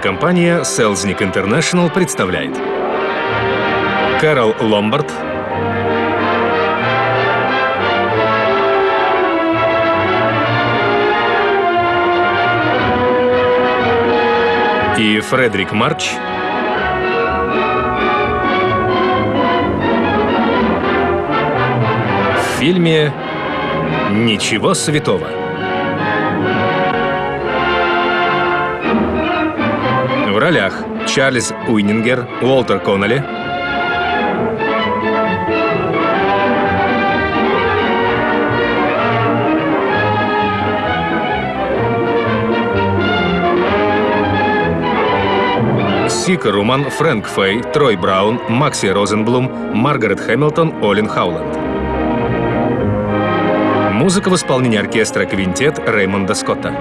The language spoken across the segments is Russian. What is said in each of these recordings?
Кинокомпания Selznick International представляет. Кэрол Ломбард. И Фредерик Марч. В фильме «Ничего святого». Ролях Чарльз Уиннингер, Уолтер Коннелли, Сика Руман, Фрэнк Фэй, Трой Браун, Макси Розенблум, Маргарет Хэмилтон, Олин Хауленд. Музыка в исполнении оркестра «Квинтет» Реймонда Скотта.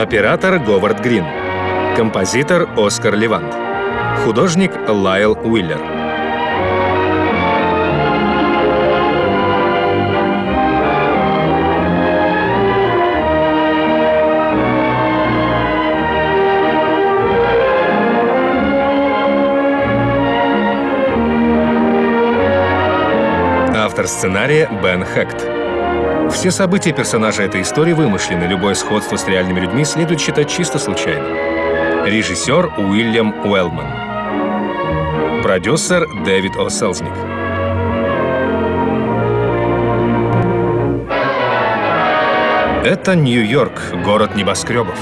Оператор Говард Грин. Композитор Оскар Левант. Художник Лайл Уиллер. Автор сценария Бен Хэкт. Все события персонажа этой истории вымышлены, любое сходство с реальными людьми следует считать чисто случайным. Режиссер Уильям Уэллман. Продюсер Дэвид О. Селзник. Это Нью-Йорк, город небоскребов.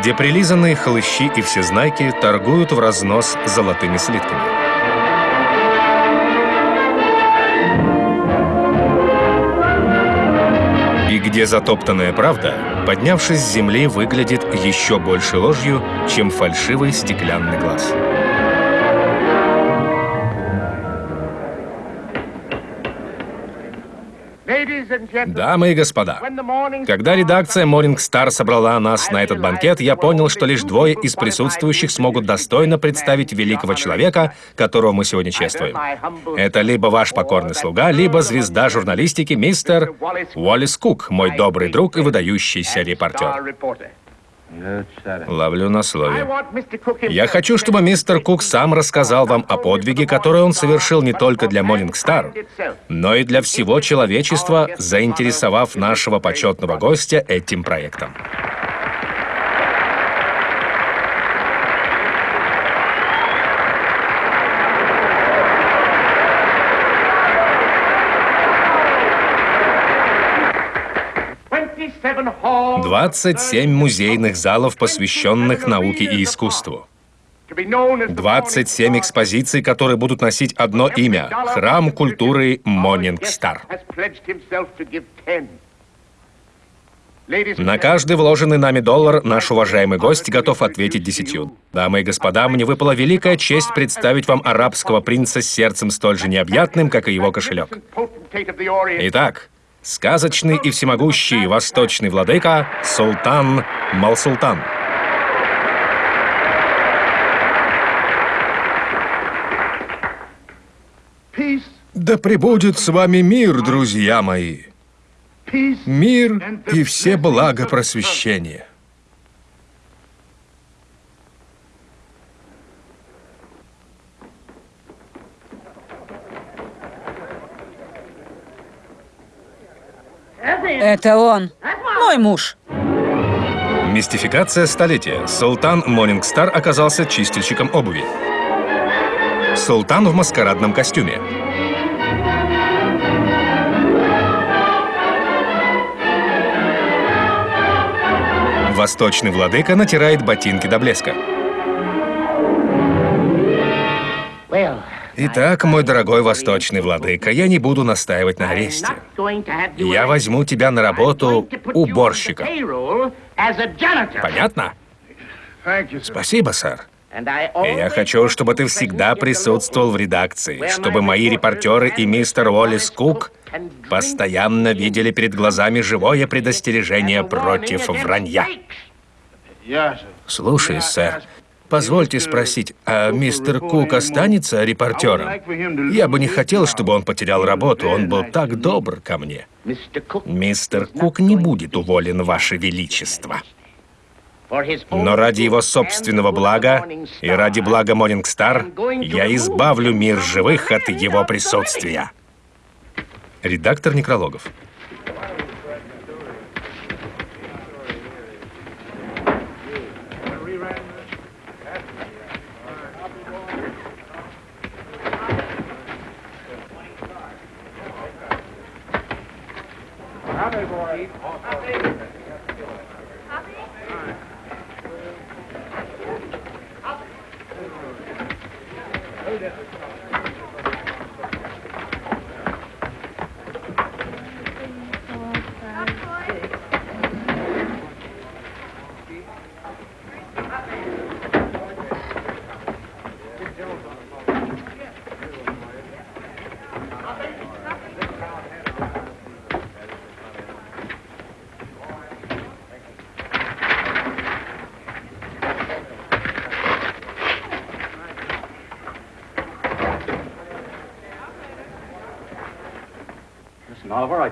Где прилизанные хлыщи и всезнайки торгуют в разнос золотыми слитками. И где затоптанная правда, поднявшись с земли, выглядит еще больше ложью, чем фальшивый стеклянный глаз. Дамы и господа, когда редакция Morning Star собрала нас на этот банкет, я понял, что лишь двое из присутствующих смогут достойно представить великого человека, которого мы сегодня чествуем. Это либо ваш покорный слуга, либо звезда журналистики мистер Уоллес Кук, мой добрый друг и выдающийся репортер. Ловлю на слове. Я хочу, чтобы мистер Кук сам рассказал вам о подвиге, который он совершил не только для Morning Star, но и для всего человечества, заинтересовав нашего почетного гостя этим проектом. Двадцать семь музейных залов, посвященных науке и искусству. 27 экспозиций, которые будут носить одно имя — Храм культуры Монинг Стар. На каждый вложенный нами доллар наш уважаемый гость готов ответить десятью. Дамы и господа, мне выпала великая честь представить вам арабского принца с сердцем столь же необъятным, как и его кошелек. Итак, сказочный и всемогущий восточный владыка Султан Малсултан. Да пребудет с вами мир, друзья мои. Мир и все блага просвещения. Это он. Мой муж. Мистификация столетия. Султан Монингстар оказался чистильщиком обуви. Султан в маскарадном костюме. Восточный владыка натирает ботинки до блеска. Итак, мой дорогой восточный владыка, я не буду настаивать на аресте. Я возьму тебя на работу уборщика. Понятно? Спасибо, сэр. Я хочу, чтобы ты всегда присутствовал в редакции, чтобы мои репортеры и мистер Уоллес Кук постоянно видели перед глазами живое предостережение против вранья. Слушай, сэр, Позвольте спросить, а мистер Кук останется репортером? Я бы не хотел, чтобы он потерял работу, он был так добр ко мне. Мистер Кук не будет уволен, Ваше Величество. Но ради его собственного блага и ради блага Star я избавлю мир живых от его присутствия. Редактор некрологов. Hammer boy.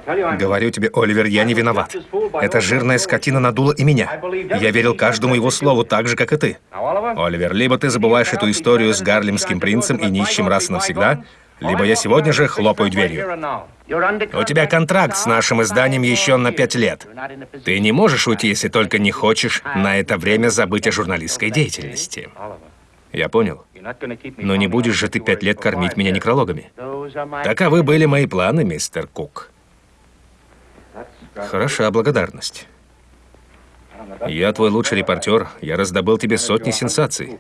Говорю тебе, Оливер, я не виноват. Эта жирная скотина надула и меня. Я верил каждому его слову так же, как и ты. Оливер, либо ты забываешь эту историю с гарлемским принцем и нищим раз и навсегда, либо я сегодня же хлопаю дверью. У тебя контракт с нашим изданием еще на пять лет. Ты не можешь уйти, если только не хочешь на это время забыть о журналистской деятельности. Я понял. Но не будешь же ты пять лет кормить меня некрологами. Таковы были мои планы, мистер Кук. Хороша благодарность. Я твой лучший репортер, я раздобыл тебе сотни сенсаций.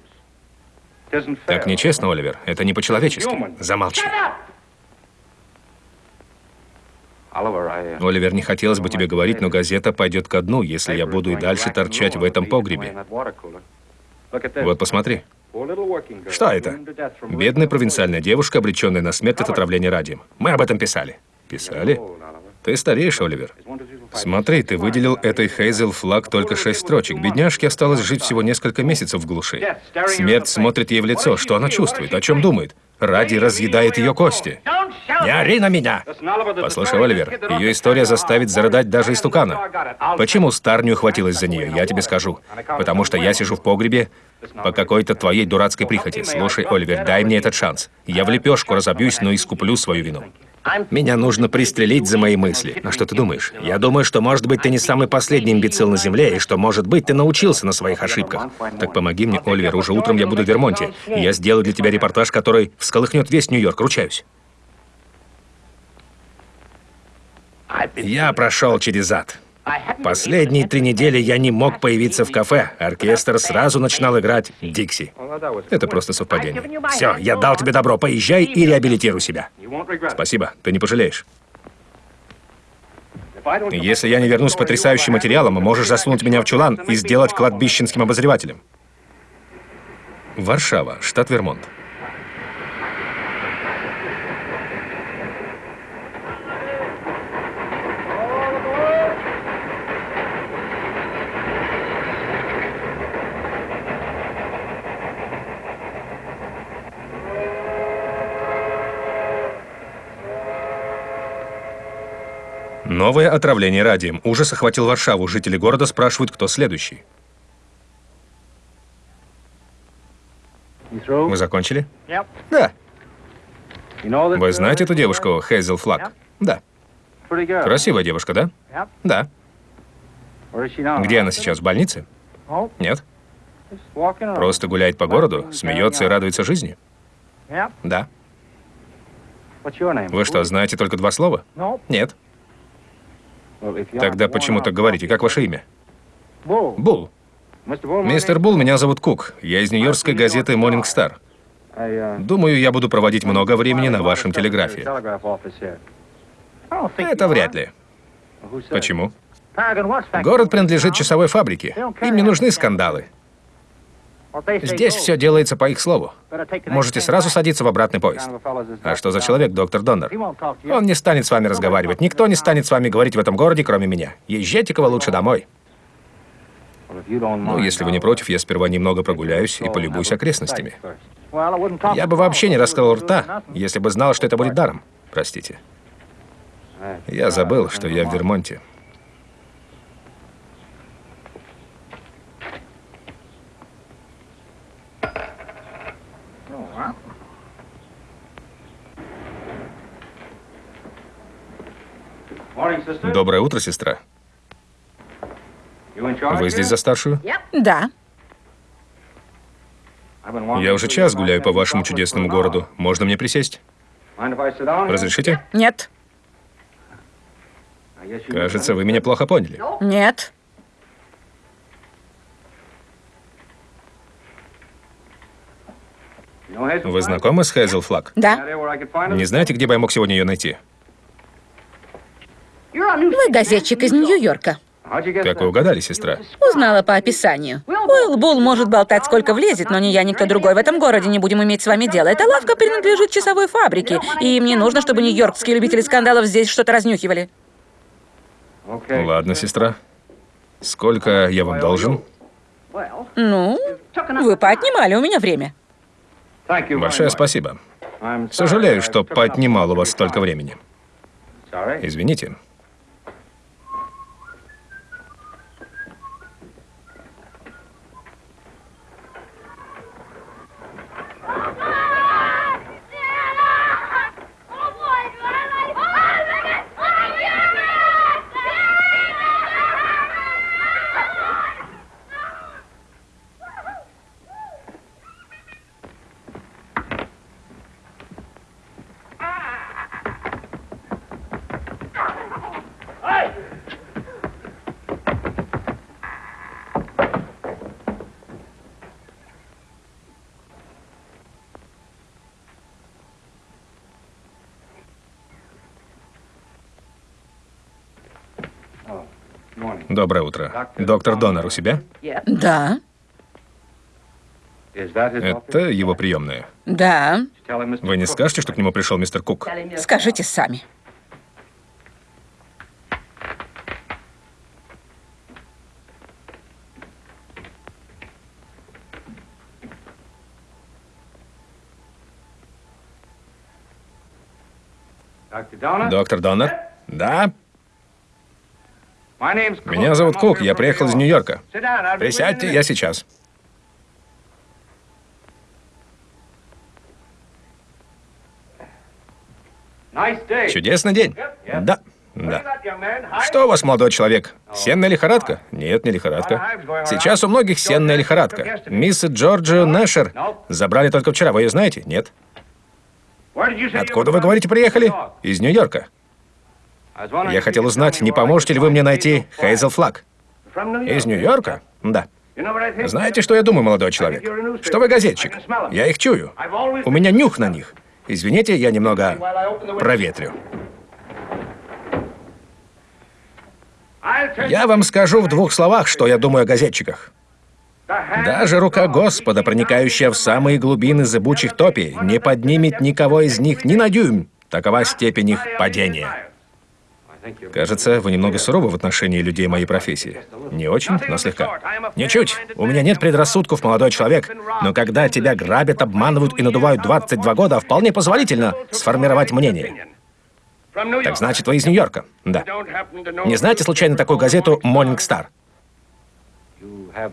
Так нечестно, Оливер, это не по-человечески. Замолчи. Оливер, не хотелось бы тебе говорить, но газета пойдет ко дну, если я буду и дальше торчать в этом погребе. Вот посмотри. Что это? Бедная провинциальная девушка, обреченная на смерть от отравления радием. Мы об этом писали. Писали? Ты стареешь, Оливер. Смотри, ты выделил этой Хейзел флаг только шесть строчек. Бедняжке осталось жить всего несколько месяцев в глуши. Смерть смотрит ей в лицо. Что она чувствует? О чем думает? Ради разъедает ее кости. Не ори на меня! Послушай, Оливер, ее история заставит зарыдать даже истукана. Почему Стар не ухватилась за нее, я тебе скажу. Потому что я сижу в погребе по какой-то твоей дурацкой прихоти. Слушай, Оливер, дай мне этот шанс. Я в лепешку разобьюсь, но искуплю свою вину. Меня нужно пристрелить за мои мысли. А что ты думаешь? Я думаю, что, может быть, ты не самый последний имбецил на Земле, и что, может быть, ты научился на своих ошибках. Так помоги мне, Оливер, уже утром я буду в Вермонте, и я сделаю для тебя репортаж, который всколыхнет весь Нью-Йорк, ручаюсь. Я прошел через ад. Последние три недели я не мог появиться в кафе. Оркестр сразу начинал играть «Дикси». Это просто совпадение. Все, я дал тебе добро. Поезжай и реабилитируй себя. Спасибо, ты не пожалеешь. Если я не вернусь с потрясающим материалом, можешь засунуть меня в чулан и сделать кладбищенским обозревателем. Варшава, штат Вермонт. Новое отравление радием. Ужас охватил Варшаву. Жители города спрашивают, кто следующий. Вы закончили? Да. Вы знаете эту девушку, Хейзел Флаг? Да. Красивая девушка, да? Да. Где она сейчас, в больнице? Нет. Просто гуляет по городу, смеется и радуется жизни? Да. Вы что, знаете только два слова? Нет. Тогда почему так говорите? Как ваше имя? Бул. Мистер Бул, меня зовут Кук. Я из нью-йоркской газеты Morning Star. Думаю, я буду проводить много времени на вашем телеграфе. Это вряд ли. Почему? Город принадлежит часовой фабрике. Им не нужны скандалы. Здесь все делается по их слову. Можете сразу садиться в обратный поезд. А что за человек, доктор Доннер? Он не станет с вами разговаривать. Никто не станет с вами говорить в этом городе, кроме меня. Езжайте-ка лучше домой. Ну, если вы не против, я сперва немного прогуляюсь и полюбуюсь окрестностями. Я бы вообще не раскрыл рта, если бы знал, что это будет даром. Простите. Я забыл, что я в Вермонте. Доброе утро, сестра. Вы здесь за старшую? Да. Я уже час гуляю по вашему чудесному городу. Можно мне присесть? Разрешите? Нет. Кажется, вы меня плохо поняли. Нет. Вы знакомы с Хейзел Флаг? Да. Не знаете, где бы я мог сегодня ее найти? Вы газетчик из Нью-Йорка. Как вы угадали, сестра? Узнала по описанию. Уилл Булл может болтать сколько влезет, но ни я, ни кто другой в этом городе не будем иметь с вами дело. Эта лавка принадлежит часовой фабрике, и мне нужно, чтобы нью-йоркские любители скандалов здесь что-то разнюхивали. Ладно, сестра. Сколько я вам должен? Ну, вы поотнимали у меня время. Большое спасибо. Сожалею, что поотнимал у вас столько времени. Извините. Доброе утро. Доктор Донор у себя? Да. Это его приемная. Да. Вы не скажете, что к нему пришел мистер Кук? Скажите сами. Доктор Донор? Да? Меня зовут Кук, я приехал из Нью-Йорка. Присядьте, я сейчас. Чудесный день. Да, да. Что у вас, молодой человек? Сенная лихорадка? Нет, не лихорадка. Сейчас у многих сенная лихорадка. Мисс Джорджию Нэшер забрали только вчера. Вы ее знаете? Нет. Откуда вы говорите, приехали? Из Нью-Йорка. Я хотел узнать, не поможете ли вы мне найти Хейзел Флаг? Из Нью-Йорка? Да. Знаете, что я думаю, молодой человек? Что вы газетчик. Я их чую. У меня нюх на них. Извините, я немного проветрю. Я вам скажу в двух словах, что я думаю о газетчиках. Даже рука Господа, проникающая в самые глубины зыбучих топий, не поднимет никого из них ни на дюйм. Такова степень их падения. Кажется, вы немного суровы в отношении людей моей профессии. Не очень, но слегка. Ничуть. У меня нет предрассудков, молодой человек. Но когда тебя грабят, обманывают и надувают 22 года, вполне позволительно сформировать мнение. Так значит, вы из Нью-Йорка? Да. Не знаете случайно такую газету «Morning Star»?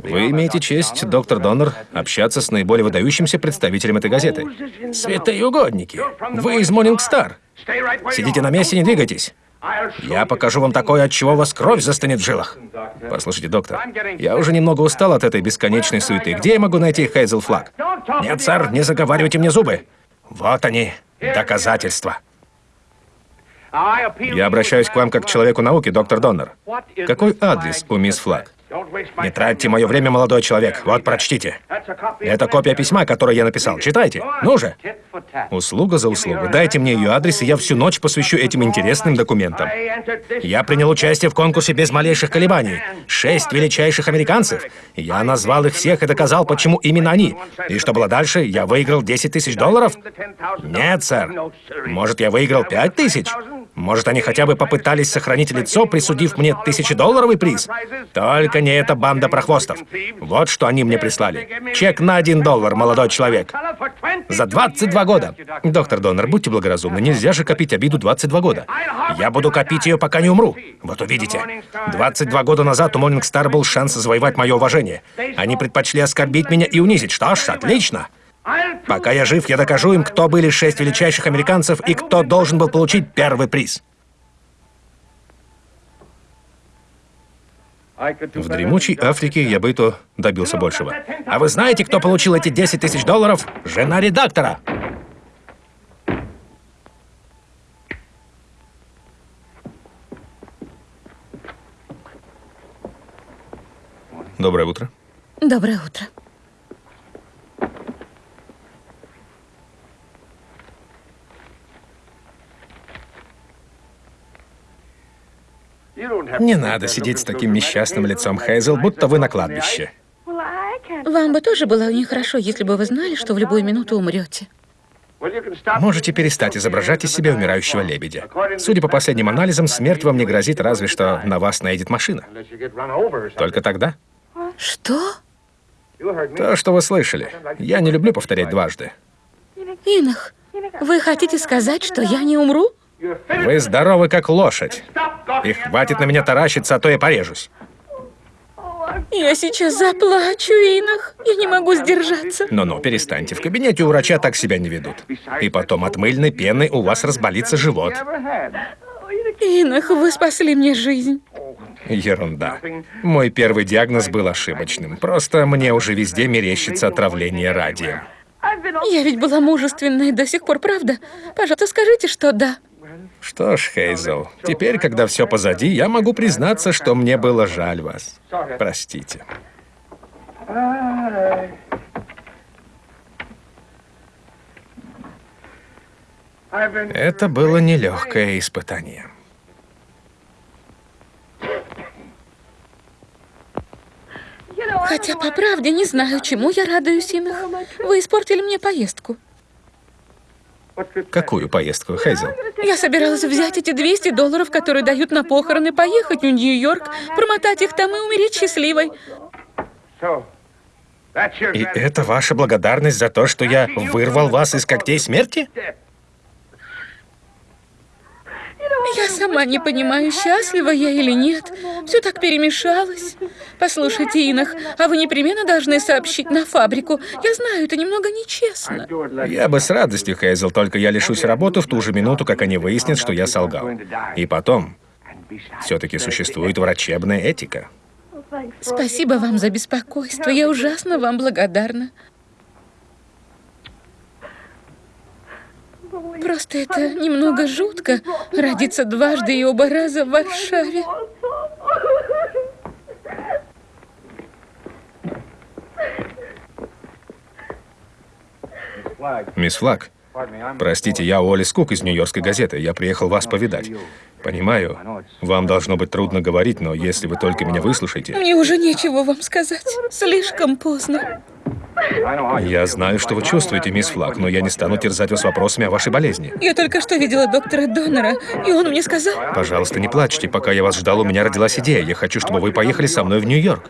Вы имеете честь, доктор Доннер, общаться с наиболее выдающимся представителем этой газеты. Святые угодники! Вы из Morning Star. Сидите на месте, не двигайтесь. Я покажу вам такое, от чего у вас кровь застынет в жилах. Послушайте, доктор, я уже немного устал от этой бесконечной суеты. Где я могу найти Хейзел Флаг? Нет, сэр, не заговаривайте мне зубы. Вот они, доказательства. Я обращаюсь к вам как к человеку науки, доктор Доннер. Какой адрес у мисс Флаг? Не тратьте мое время, молодой человек. Вот, прочтите. Это копия письма, которое я написал. Читайте. Ну же. Услуга за услугу. Дайте мне ее адрес, и я всю ночь посвящу этим интересным документам. Я принял участие в конкурсе без малейших колебаний. Шесть величайших американцев. Я назвал их всех и доказал, почему именно они. И что было дальше? Я выиграл 10 тысяч долларов? Нет, сэр. Может, я выиграл 5 тысяч? Может, они хотя бы попытались сохранить лицо, присудив мне тысячедолларовый приз? Только не эта банда прохвостов. Вот что они мне прислали. Чек на один доллар, молодой человек. За 22 года. Доктор Доннер, будьте благоразумны, нельзя же копить обиду 22 года. Я буду копить ее, пока не умру. Вот увидите. 22 года назад у Morning Star был шанс завоевать мое уважение. Они предпочли оскорбить меня и унизить. Что ж, отлично. Пока я жив, я докажу им, кто были шесть величайших американцев и кто должен был получить первый приз. В дремучей Африке я бы то добился большего. А вы знаете, кто получил эти 10 тысяч долларов? Жена редактора. Доброе утро. Доброе утро. Не надо сидеть с таким несчастным лицом, Хейзел, будто вы на кладбище. Вам бы тоже было нехорошо, если бы вы знали, что в любую минуту умрете. Можете перестать изображать из себя умирающего лебедя. Судя по последним анализам, смерть вам не грозит, разве что на вас наедет машина. Только тогда? Что? То, что вы слышали. Я не люблю повторять дважды. Инах, вы хотите сказать, что я не умру? Вы здоровы, как лошадь. И хватит на меня таращиться, а то я порежусь. Я сейчас заплачу, Инах. Я не могу сдержаться. Ну-ну, перестаньте. В кабинете у врача так себя не ведут. И потом от мыльной пены у вас разболится живот. Инах, вы спасли мне жизнь. Ерунда. Мой первый диагноз был ошибочным. Просто мне уже везде мерещится отравление радием. Я ведь была мужественной до сих пор, правда? Пожалуйста, скажите, что да. Что ж, Хейзел, теперь, когда все позади, я могу признаться, что мне было жаль вас. Простите. Это было нелегкое испытание. Хотя, по правде, не знаю, чему я радуюсь, Инах. Вы испортили мне поездку. Какую поездку, Хейзел? Я собиралась взять эти 200 долларов, которые дают на похороны, поехать в Нью-Йорк, промотать их там и умереть счастливой. И это ваша благодарность за то, что я вырвал вас из когтей смерти? Я сама не понимаю, счастлива я или нет. Все так перемешалось. Послушайте, Инах, а вы непременно должны сообщить на фабрику. Я знаю, это немного нечестно. Я бы с радостью, Хейзел, только я лишусь работы в ту же минуту, как они выяснят, что я солгал. И потом, все-таки существует врачебная этика. Спасибо вам за беспокойство. Я ужасно вам благодарна. Просто это немного жутко родиться дважды и оба раза в Варшаве. Мисс Флаг, простите, я Уолли Скук из Нью-Йоркской газеты. Я приехал вас повидать. Понимаю, вам должно быть трудно говорить, но если вы только меня выслушаете... Мне уже нечего вам сказать. Слишком поздно. Я знаю, что вы чувствуете, мисс Флаг, но я не стану терзать вас вопросами о вашей болезни. Я только что видела доктора Доннера, и он мне сказал... Пожалуйста, не плачьте. Пока я вас ждал, у меня родилась идея. Я хочу, чтобы вы поехали со мной в Нью-Йорк.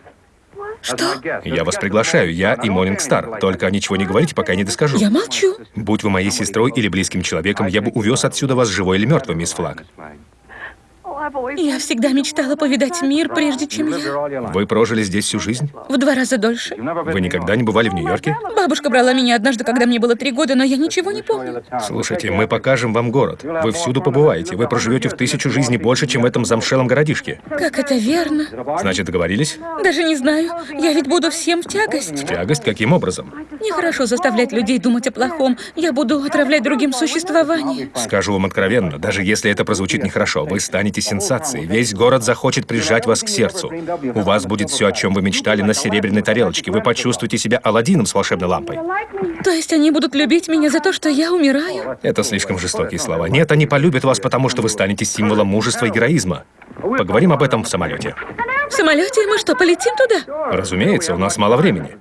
Что? Я вас приглашаю, я и Morning Star. Только ничего не говорите, пока я не доскажу. Я молчу. Будь вы моей сестрой или близким человеком, я бы увез отсюда вас живой или мертвым, мисс Флаг. Я всегда мечтала повидать мир, прежде чем я... Вы прожили здесь всю жизнь? В два раза дольше. Вы никогда не бывали в Нью-Йорке? Бабушка брала меня однажды, когда мне было три года, но я ничего не помню. Слушайте, мы покажем вам город. Вы всюду побываете. Вы проживете в тысячу жизней больше, чем в этом замшелом городишке. Как это верно? Значит, договорились? Даже не знаю. Я ведь буду всем в тягость. В тягость? Каким образом? Нехорошо заставлять людей думать о плохом. Я буду отравлять другим существование. Скажу вам откровенно, даже если это прозвучит нехорошо, вы станете сенсацией. Весь город захочет прижать вас к сердцу. У вас будет все, о чем вы мечтали на серебряной тарелочке. Вы почувствуете себя Аладдином с волшебной лампой. То есть они будут любить меня за то, что я умираю? Это слишком жестокие слова. Нет, они полюбят вас, потому что вы станете символом мужества и героизма. Поговорим об этом в самолете. В самолете мы что, полетим туда? Разумеется, у нас мало времени.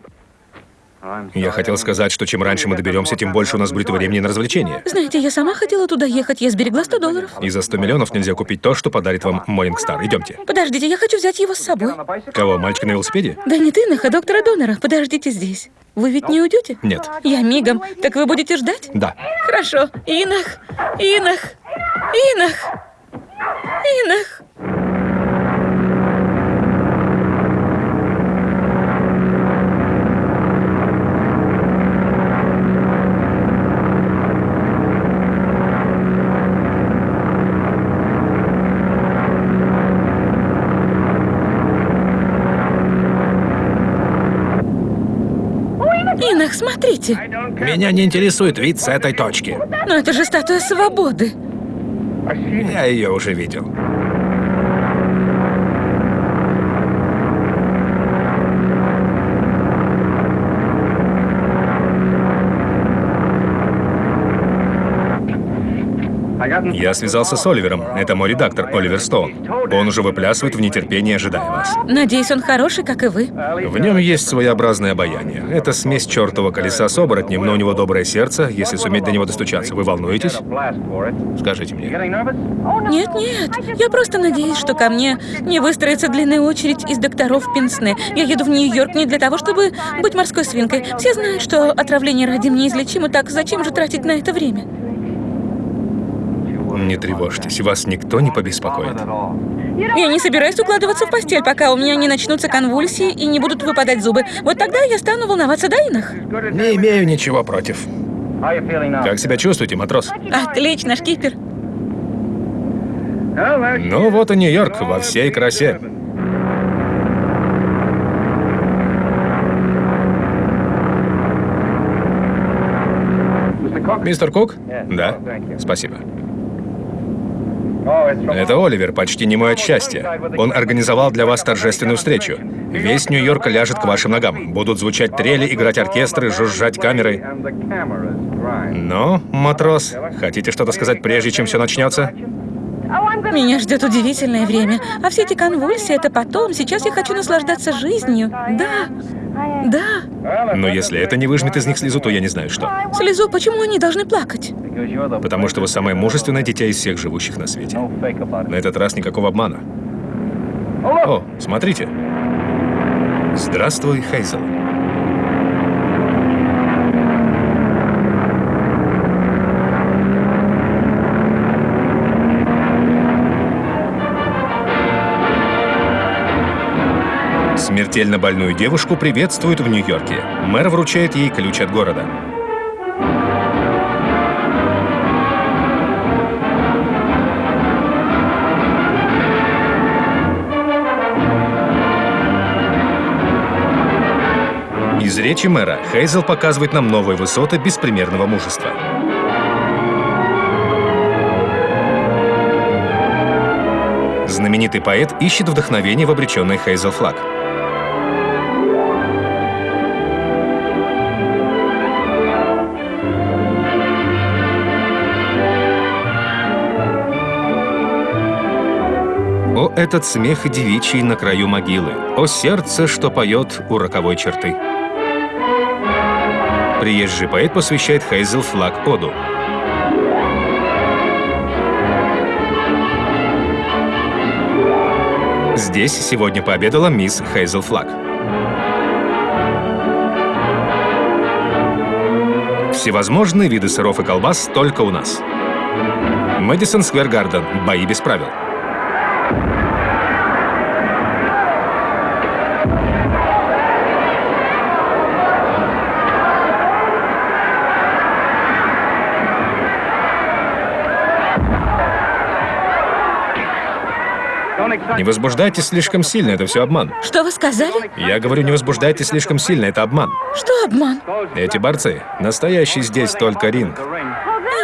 Я хотел сказать, что чем раньше мы доберемся, тем больше у нас будет времени на развлечения. Знаете, я сама хотела туда ехать, я сберегла 100 долларов. И за 100 миллионов нельзя купить то, что подарит вам Morning Star. Идемте. Подождите, я хочу взять его с собой. Кого, мальчика на велосипеде? Да не ты, а доктора Донора. Подождите здесь. Вы ведь не уйдете? Нет. Я мигом. Так вы будете ждать? Да. Хорошо. Инах, Инах, Инах, Инах. Смотрите. Меня не интересует вид с этой точки. Но это же статуя свободы. Я ее уже видел. Я связался с Оливером. Это мой редактор, Оливер Стоун. Он уже выплясывает в нетерпении, ожидая вас. Надеюсь, он хороший, как и вы. В нем есть своеобразное обаяние. Это смесь чертового колеса с оборотнем, но у него доброе сердце, если суметь до него достучаться. Вы волнуетесь? Скажите мне. Нет, нет. Я просто надеюсь, что ко мне не выстроится длинная очередь из докторов Пинсне. Я еду в Нью-Йорк не для того, чтобы быть морской свинкой. Все знают, что отравление радием неизлечимо, так зачем же тратить на это время? Не тревожьтесь, вас никто не побеспокоит. Я не собираюсь укладываться в постель, пока у меня не начнутся конвульсии и не будут выпадать зубы. Вот тогда я стану волноваться до иных. Не имею ничего против. Как себя чувствуете, матрос? Отлично, шкипер. Ну вот и Нью-Йорк во всей красе. Мистер Кук? Да. Спасибо. Это Оливер, почти не мой от счастья. Он организовал для вас торжественную встречу. Весь Нью-Йорк ляжет к вашим ногам. Будут звучать трели, играть оркестры, жужжать камеры. Но, матрос, хотите что-то сказать, прежде чем все начнется? Меня ждет удивительное время. А все эти конвульсии — это потом. Сейчас я хочу наслаждаться жизнью. Да, да. Но если это не выжмет из них слезу, то я не знаю что. Слезу? Почему они должны плакать? Потому что вы самое мужественное дитя из всех живущих на свете. На этот раз никакого обмана. О, смотрите. Здравствуй, Хейзел. Смертельно больную девушку приветствуют в Нью-Йорке. Мэр вручает ей ключ от города. Из речи мэра Хейзел показывает нам новые высоты беспримерного мужества. Знаменитый поэт ищет вдохновение в обреченной Хейзел Флаг. Этот смех девичий на краю могилы! О, сердце, что поет у роковой черты! Приезжий поэт посвящает Хейзел Флаг оду. Здесь сегодня пообедала мисс Хейзел Флаг. Всевозможные виды сыров и колбас только у нас. Мэдисон Сквер Гарден. Бои без правил. Не возбуждайтесь слишком сильно, это все обман. Что вы сказали? Я говорю, не возбуждайтесь слишком сильно, это обман. Что обман? Эти борцы, настоящий здесь только ринг.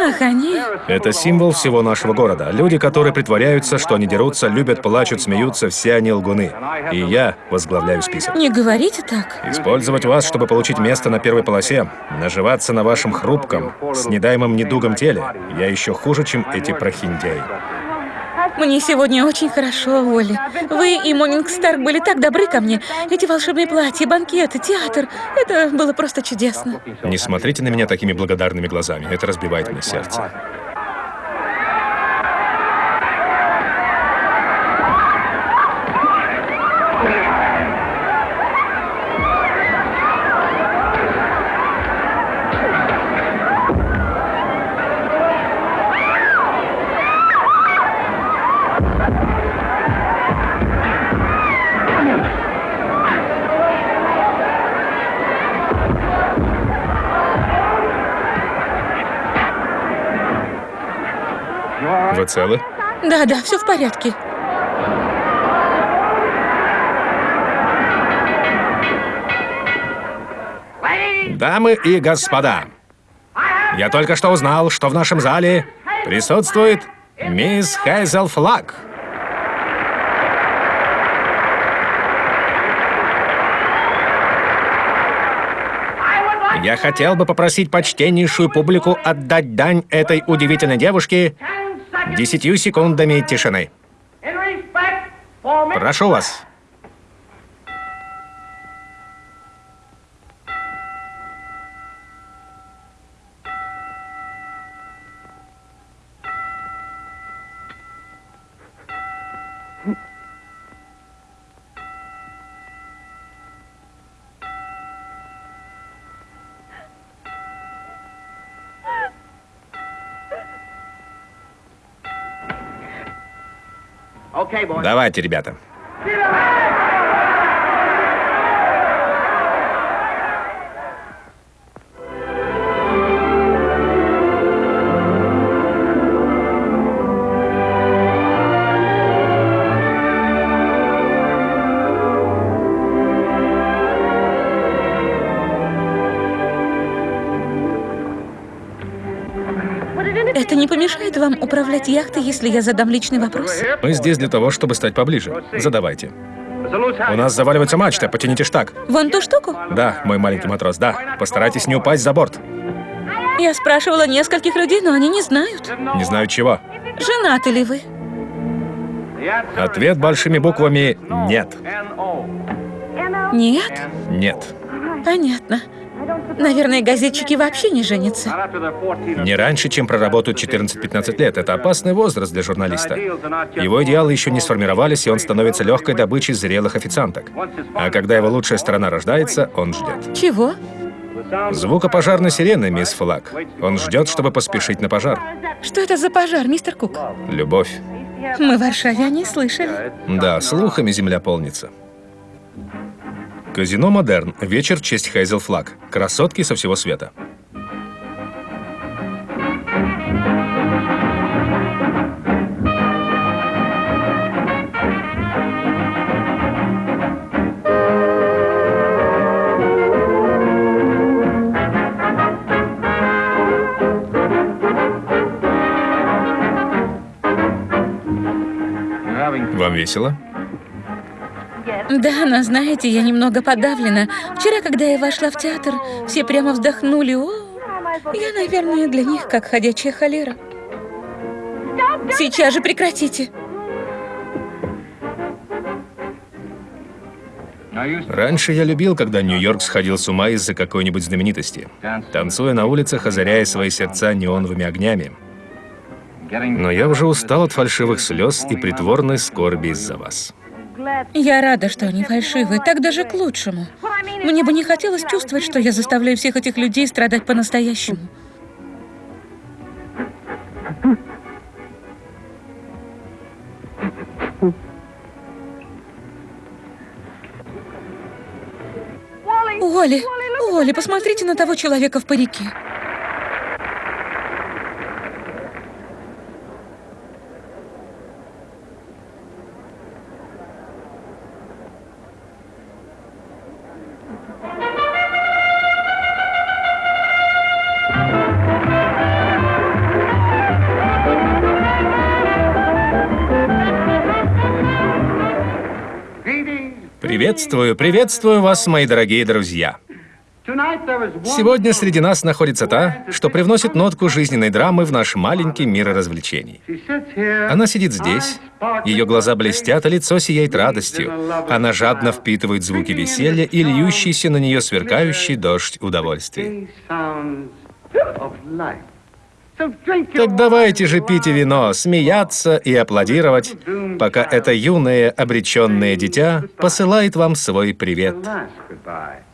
Ах, они... Это символ всего нашего города. Люди, которые притворяются, что они дерутся, любят, плачут, смеются, все они лгуны. И я возглавляю список. Не говорите так. Использовать вас, чтобы получить место на первой полосе, наживаться на вашем хрупком, с недаемым недугом теле, я еще хуже, чем эти прохиндеи. Мне сегодня очень хорошо, Оли. Вы и Монинг Старк были так добры ко мне. Эти волшебные платья, банкеты, театр. Это было просто чудесно. Не смотрите на меня такими благодарными глазами. Это разбивает мне сердце. Вы целы? Да, да, все в порядке. Дамы и господа, я только что узнал, что в нашем зале присутствует мисс Хейзел Флаг. Я хотел бы попросить почтеннейшую публику отдать дань этой удивительной девушке десятью секундами тишины. Прошу вас. Давайте, ребята. Управлять яхтой, если я задам личный вопрос? Мы здесь для того, чтобы стать поближе. Задавайте. У нас заваливается мачта, потяните штаг. Вон ту штуку? Да, мой маленький матрос, да. Постарайтесь не упасть за борт. Я спрашивала нескольких людей, но они не знают. Не знают чего. Женаты ли вы? Ответ большими буквами «нет». Нет? Нет. Понятно. Наверное, газетчики вообще не женятся. Не раньше, чем проработают 14-15 лет. Это опасный возраст для журналиста. Его идеалы еще не сформировались, и он становится легкой добычей зрелых официанток. А когда его лучшая сторона рождается, он ждет. Чего? Звука пожарной сирены, мисс Флаг. Он ждет, чтобы поспешить на пожар. Что это за пожар, мистер Кук? Любовь. Мы в Варшаве о ней слышали. Да, слухами земля полнится. Казино «Модерн». Вечер в честь Хейзел Флаг. Красотки со всего света. Вам весело? Да, но знаете, я немного подавлена. Вчера, когда я вошла в театр, все прямо вздохнули. О, я, наверное, для них как ходячая холера. Сейчас же прекратите. Раньше я любил, когда Нью-Йорк сходил с ума из-за какой-нибудь знаменитости, танцуя на улицах, озаряя свои сердца неоновыми огнями. Но я уже устал от фальшивых слез и притворной скорби из-за вас. Я рада, что они фальшивые, так даже к лучшему. Мне бы не хотелось чувствовать, что я заставляю всех этих людей страдать по-настоящему. Оли, Оли, посмотрите на того человека в парике. Приветствую, приветствую вас, мои дорогие друзья. Сегодня среди нас находится та, что привносит нотку жизненной драмы в наш маленький мир развлечений. Она сидит здесь, ее глаза блестят, а лицо сияет радостью. Она жадно впитывает звуки веселья и льющийся на нее сверкающий дождь удовольствий. Так давайте же пить вино, смеяться и аплодировать, пока это юное обреченное дитя посылает вам свой привет.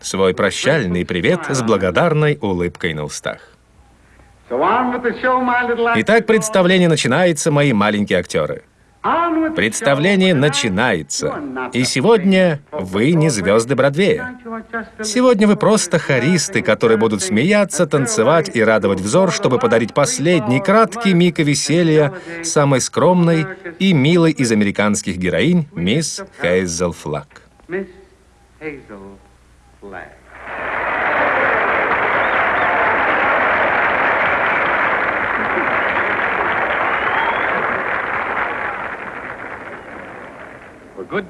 Свой прощальный привет с благодарной улыбкой на устах. Итак, представление начинается, мои маленькие актеры. Представление начинается. И сегодня вы не звезды Бродвея. Сегодня вы просто хористы, которые будут смеяться, танцевать и радовать взор, чтобы подарить последний краткий миг веселья самой скромной и милой из американских героинь, мисс Хейзел Флаг.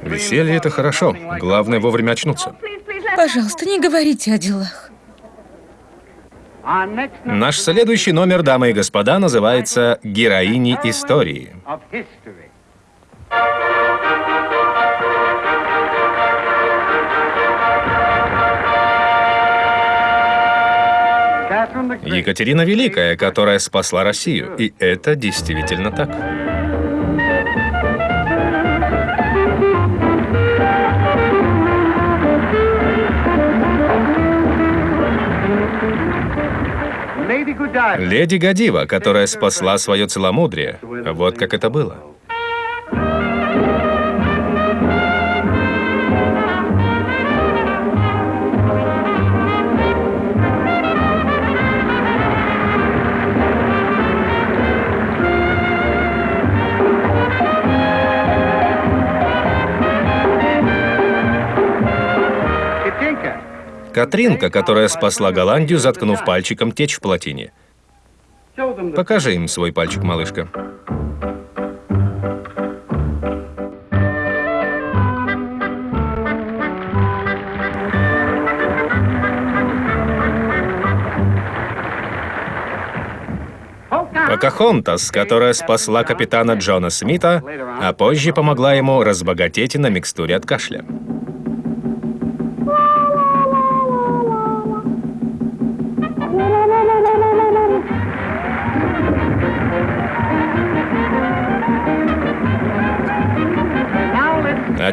Веселье — это хорошо. Главное — вовремя очнуться. Пожалуйста, не говорите о делах. Наш следующий номер, дамы и господа, называется «Героини истории». Екатерина Великая, которая спасла Россию. И это действительно так. Леди Гадива, которая спасла свое целомудрие. Вот как это было. Катринка, которая спасла Голландию, заткнув пальчиком течь в плотине. Покажи им свой пальчик, малышка. Покахонтас, которая спасла капитана Джона Смита, а позже помогла ему разбогатеть на микстуре от кашля.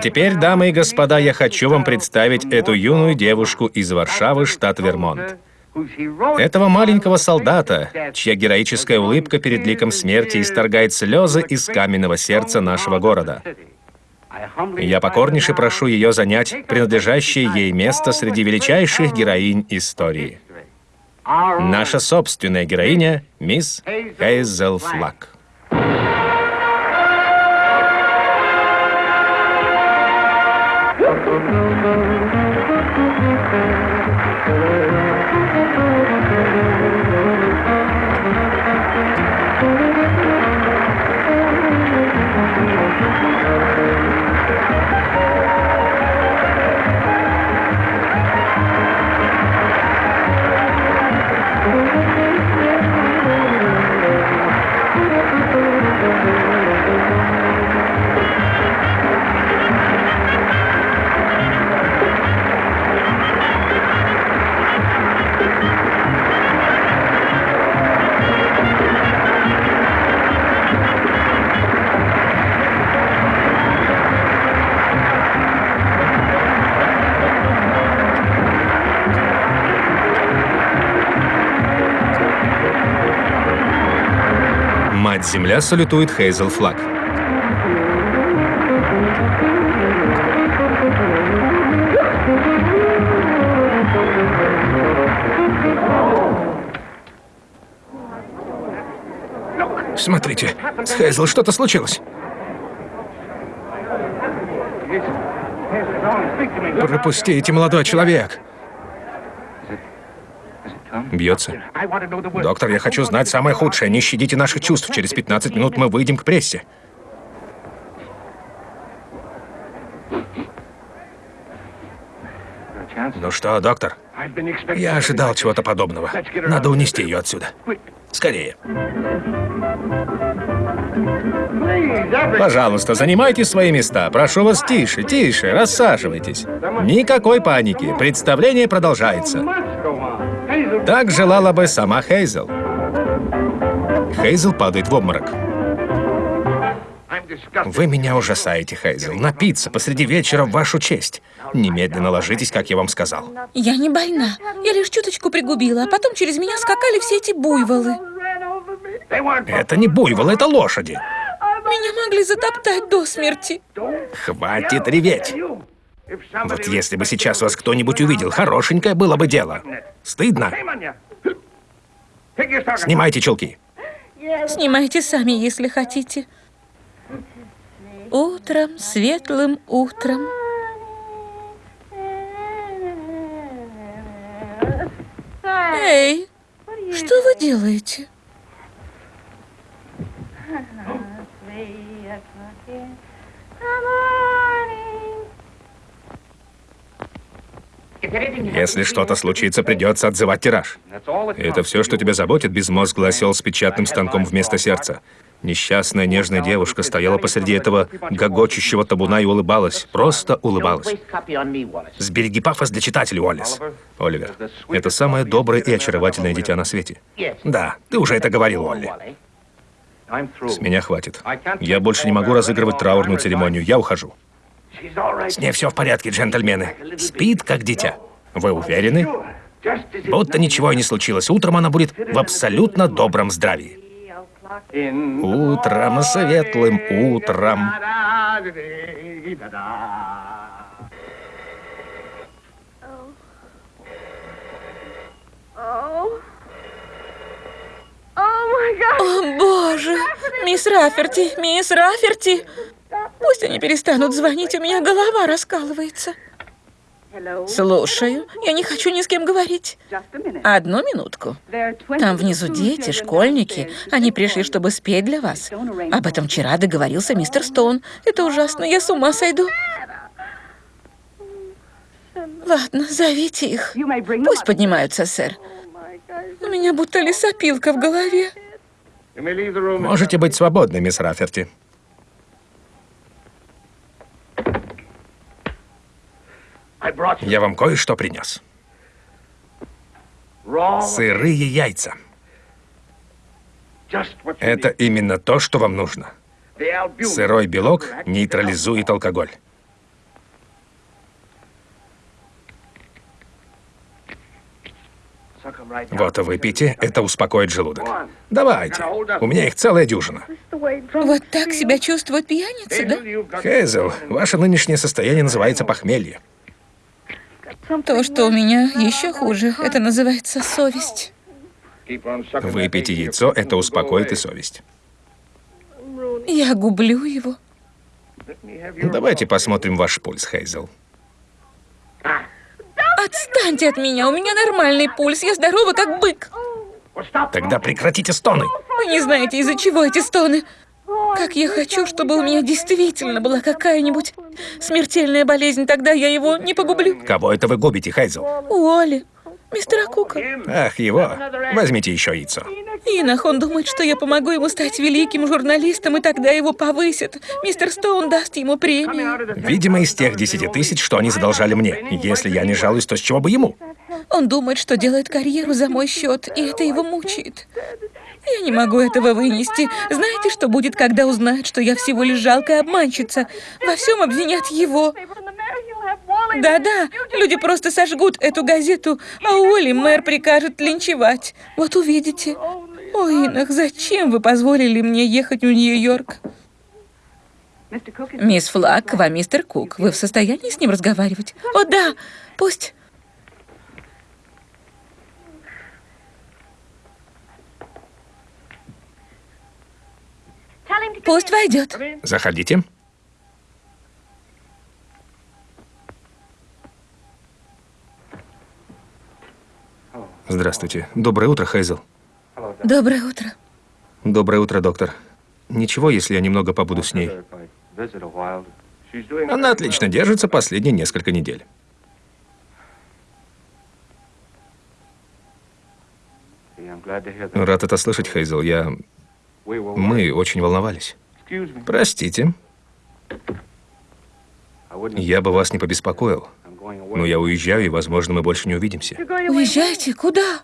Теперь, дамы и господа, я хочу вам представить эту юную девушку из Варшавы, штат Вермонт. Этого маленького солдата, чья героическая улыбка перед ликом смерти исторгает слезы из каменного сердца нашего города. Я покорнейше прошу ее занять принадлежащее ей место среди величайших героинь истории. Наша собственная героиня — мисс Хейзел Флак. Мать-Земля салютует Хейзел флаг. Смотрите, с Хейзел что-то случилось. Пропустите, молодой человек. Бьется. Доктор, я хочу знать самое худшее. Не щадите наших чувств. Через 15 минут мы выйдем к прессе. Ну что, доктор? Я ожидал чего-то подобного. Надо унести ее отсюда. Скорее. Пожалуйста, занимайте свои места. Прошу вас тише, тише, рассаживайтесь. Никакой паники. Представление продолжается. Так желала бы сама Хейзел. Хейзел падает в обморок. Вы меня ужасаете, Хейзел. Напиться посреди вечера в вашу честь. Немедленно ложитесь, как я вам сказал. Я не больна. Я лишь чуточку пригубила, а потом через меня скакали все эти буйволы. Это не буйволы, это лошади. Меня могли затоптать до смерти. Хватит реветь. Вот если бы сейчас вас кто-нибудь увидел, хорошенькое было бы дело. Стыдно. Снимайте чулки. Снимайте сами, если хотите. Утром, светлым утром. Эй, что вы делаете? Если что-то случится, придется отзывать тираж. Это все, что тебя заботит, безмозглый осел с печатным станком вместо сердца. Несчастная нежная девушка стояла посреди этого гогочущего табуна и улыбалась. Просто улыбалась. Сбереги пафос для читателей, Уоллес. Оливер, это самое доброе и очаровательное дитя на свете. Да, ты уже это говорил, Олли. С меня хватит. Я больше не могу разыгрывать траурную церемонию. Я ухожу. С ней все в порядке, джентльмены. Спит, как дитя. Вы уверены? Будто ничего и не случилось. Утром она будет в абсолютно добром здравии. Утром, светлым утром. О, боже! Мисс Раферти, мисс Раферти! Пусть они перестанут звонить, у меня голова раскалывается. Слушаю. Я не хочу ни с кем говорить. Одну минутку. Там внизу дети, школьники. Они пришли, чтобы спеть для вас. Об этом вчера договорился мистер Стоун. Это ужасно, я с ума сойду. Ладно, зовите их. Пусть поднимаются, сэр. У меня будто лесопилка в голове. Можете быть свободны, мисс Раферти. Я вам кое-что принес. Сырые яйца. Это именно то, что вам нужно. Сырой белок нейтрализует алкоголь. Вот, выпейте, это успокоит желудок. Давайте, у меня их целая дюжина. Вот так себя чувствует пьяница, да? Хейзел, ваше нынешнее состояние называется похмелье. То, что у меня еще хуже, это называется совесть. Выпейте яйцо, это успокоит и совесть. Я гублю его. Давайте посмотрим ваш пульс, Хейзел. Отстаньте от меня, у меня нормальный пульс, я здорова как бык. Тогда прекратите стоны. Вы не знаете, из-за чего эти стоны. Как я хочу, чтобы у меня действительно была какая-нибудь смертельная болезнь, тогда я его не погублю. Кого это вы губите, Хайзел? Уолли. Мистера Кука. Ах, его. Возьмите еще яйцо. Инах, он думает, что я помогу ему стать великим журналистом, и тогда его повысят. Мистер Стоун даст ему премию. Видимо, из тех десяти тысяч, что они задолжали мне. Если я не жалуюсь, то с чего бы ему? Он думает, что делает карьеру за мой счет, и это его мучает. Я не могу этого вынести. Знаете, что будет, когда узнают, что я всего лишь жалкая обманщица? Во всем обвинят его. Да-да, люди просто сожгут эту газету, а Уолли мэр прикажет линчевать. Вот увидите. Ой, Инах, зачем вы позволили мне ехать в Нью-Йорк? Мисс Флаг, к вам мистер Кук. Вы в состоянии с ним разговаривать? О, да, пусть... Пусть войдет. Заходите. Здравствуйте. Доброе утро, Хейзел. Доброе утро. Доброе утро, доктор. Ничего, если я немного побуду с ней. Она отлично держится последние несколько недель. Рад это слышать, Хейзел. Я мы очень волновались. Простите. Я бы вас не побеспокоил. Но я уезжаю, и, возможно, мы больше не увидимся. Уезжаете? Куда?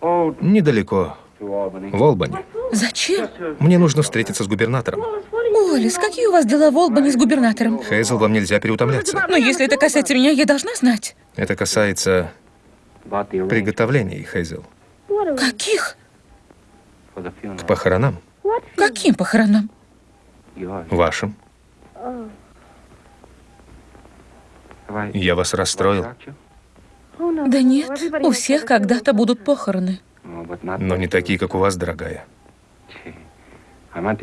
Недалеко. В Олбани. Зачем? Мне нужно встретиться с губернатором. Олис, какие у вас дела в Олбани с губернатором? Хейзел, вам нельзя переутомляться. Но если это касается меня, я должна знать. Это касается приготовлений, Хейзел. Каких? К похоронам. Каким похоронам? Вашим. Я вас расстроил. Да нет, у всех когда-то будут похороны. Но не такие, как у вас, дорогая.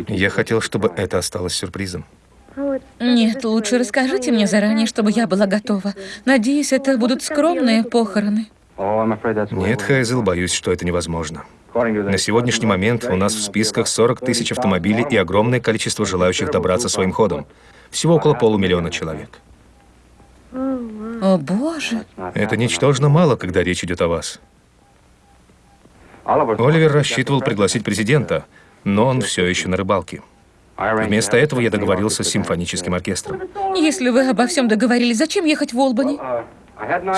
Я хотел, чтобы это осталось сюрпризом. Нет, лучше расскажите мне заранее, чтобы я была готова. Надеюсь, это будут скромные похороны. Нет, Хайзел, боюсь, что это невозможно. На сегодняшний момент у нас в списках 40 тысяч автомобилей и огромное количество желающих добраться своим ходом. Всего около полумиллиона человек. О, боже. Это ничтожно мало, когда речь идет о вас. Оливер рассчитывал пригласить президента, но он все еще на рыбалке. Вместо этого я договорился с симфоническим оркестром. Если вы обо всем договорились, зачем ехать в Олбани?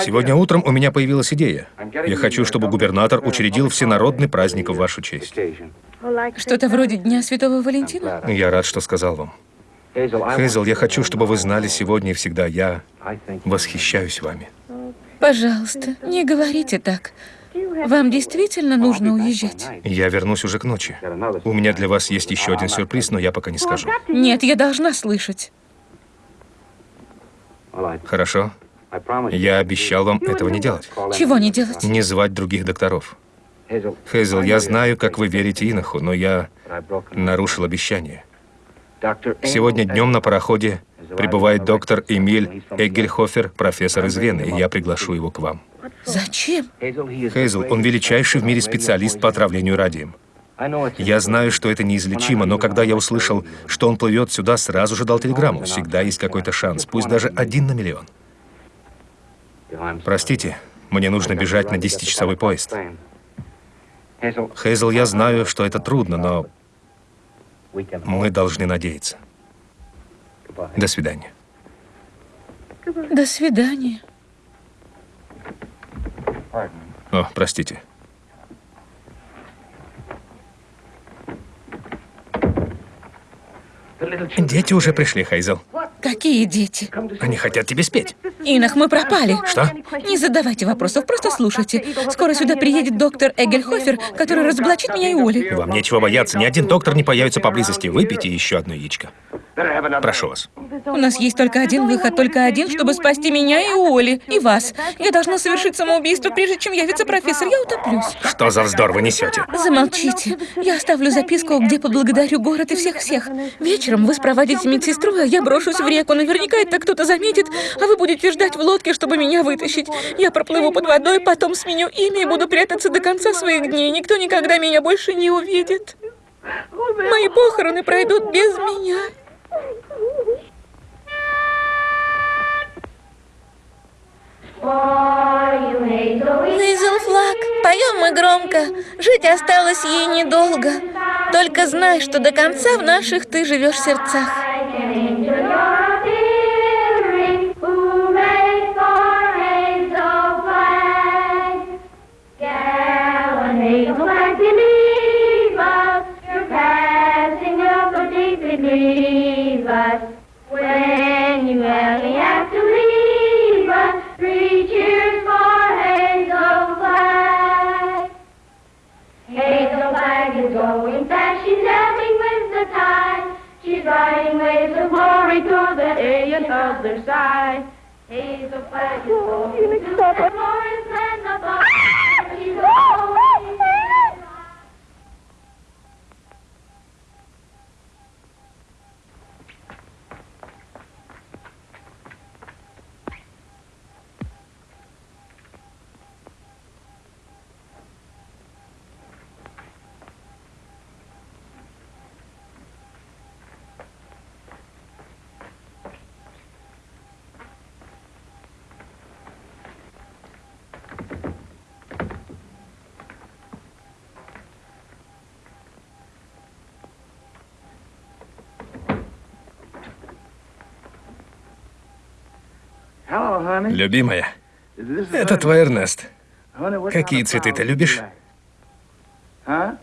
Сегодня утром у меня появилась идея. Я хочу, чтобы губернатор учредил всенародный праздник в вашу честь. Что-то вроде Дня Святого Валентина? Я рад, что сказал вам. Хейзел, я хочу, чтобы вы знали сегодня и всегда, я восхищаюсь вами. Пожалуйста, не говорите так. Вам действительно нужно уезжать? Я вернусь уже к ночи. У меня для вас есть еще один сюрприз, но я пока не скажу. Нет, я должна слышать. Хорошо. Я обещал вам этого не делать. Чего не делать? Не звать других докторов. Хейзел, я знаю, как вы верите Иноху, но я нарушил обещание. Сегодня днем на пароходе прибывает доктор Эмиль Эггельхофер, профессор из Вены, и я приглашу его к вам. Зачем? Хейзел, он величайший в мире специалист по отравлению радием. Я знаю, что это неизлечимо, но когда я услышал, что он плывет сюда, сразу же дал телеграмму. Всегда есть какой-то шанс, пусть даже один на миллион. Простите, мне нужно бежать на 10-часовой поезд. Хейзел, я знаю, что это трудно, но мы должны надеяться. До свидания. До свидания. О, простите. Дети уже пришли, Хейзел. Какие дети? Они хотят тебе спеть. Инах, мы пропали. Что? Не задавайте вопросов, просто слушайте. Скоро сюда приедет доктор Эгельхофер, который разоблачит меня и Оли. Вам нечего бояться, ни один доктор не появится поблизости. Выпейте еще одно яичко. Прошу вас. У нас есть только один выход, только один, чтобы спасти меня и Оли, и вас. Я должна совершить самоубийство, прежде чем явится профессор. Я утоплюсь. Что за вздор вы несете? Замолчите. Я оставлю записку, где поблагодарю город и всех-всех. Вечером вы спроводите медсестру, а я брошусь в реку. Наверняка это кто-то заметит, а вы будете ждать в лодке, чтобы меня вытащить. Я проплыву под водой, потом сменю имя и буду прятаться до конца своих дней. Никто никогда меня больше не увидит. Мои похороны пройдут без меня. Нейзел Флаг, поем мы громко, жить осталось ей недолго. Только знай, что до конца в наших ты живешь сердцах. When you other side. He's a flag. Oh, Felix, stop. Любимая, это твой Эрнест. Какие цветы ты любишь? Не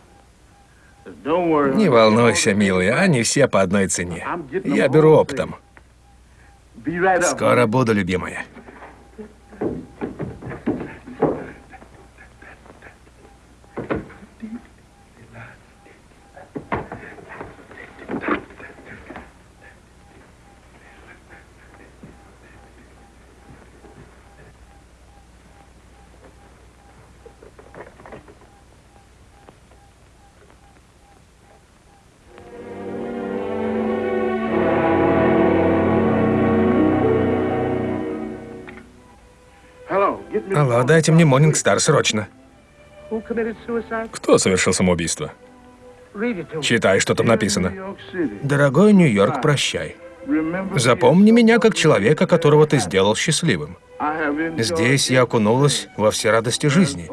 волнуйся, милый, они все по одной цене. Я беру оптом. Скоро буду, любимая. Алло, дайте мне Morning Star срочно. Кто совершил самоубийство? Читай, что там написано. Дорогой Нью-Йорк, прощай. Запомни меня как человека, которого ты сделал счастливым. Здесь я окунулась во все радости жизни.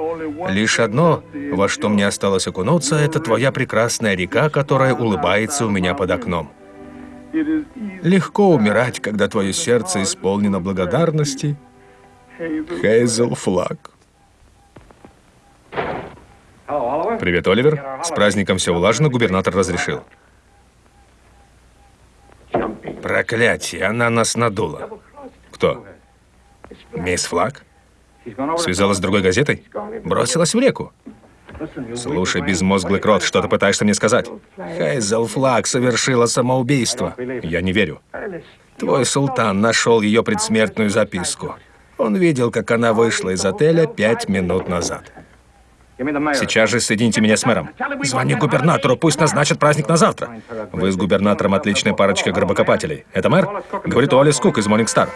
Лишь одно, во что мне осталось окунуться, это твоя прекрасная река, которая улыбается у меня под окном. Легко умирать, когда твое сердце исполнено благодарности. Хейзел Флаг. Привет, Оливер. С праздником все улажено, губернатор разрешил. Проклятие, она нас надула. Кто? Мисс Флаг? Связалась с другой газетой? Бросилась в реку? Слушай, безмозглый крот, что ты пытаешься мне сказать? Хейзел Флаг совершила самоубийство. Я не верю. Твой султан нашел ее предсмертную записку. Он видел, как она вышла из отеля пять минут назад. Сейчас же соедините меня с мэром. Звони губернатору, пусть назначат праздник на завтра. Вы с губернатором отличная парочка гробокопателей. Это мэр? Говорит Уолли Скук из Morning Star.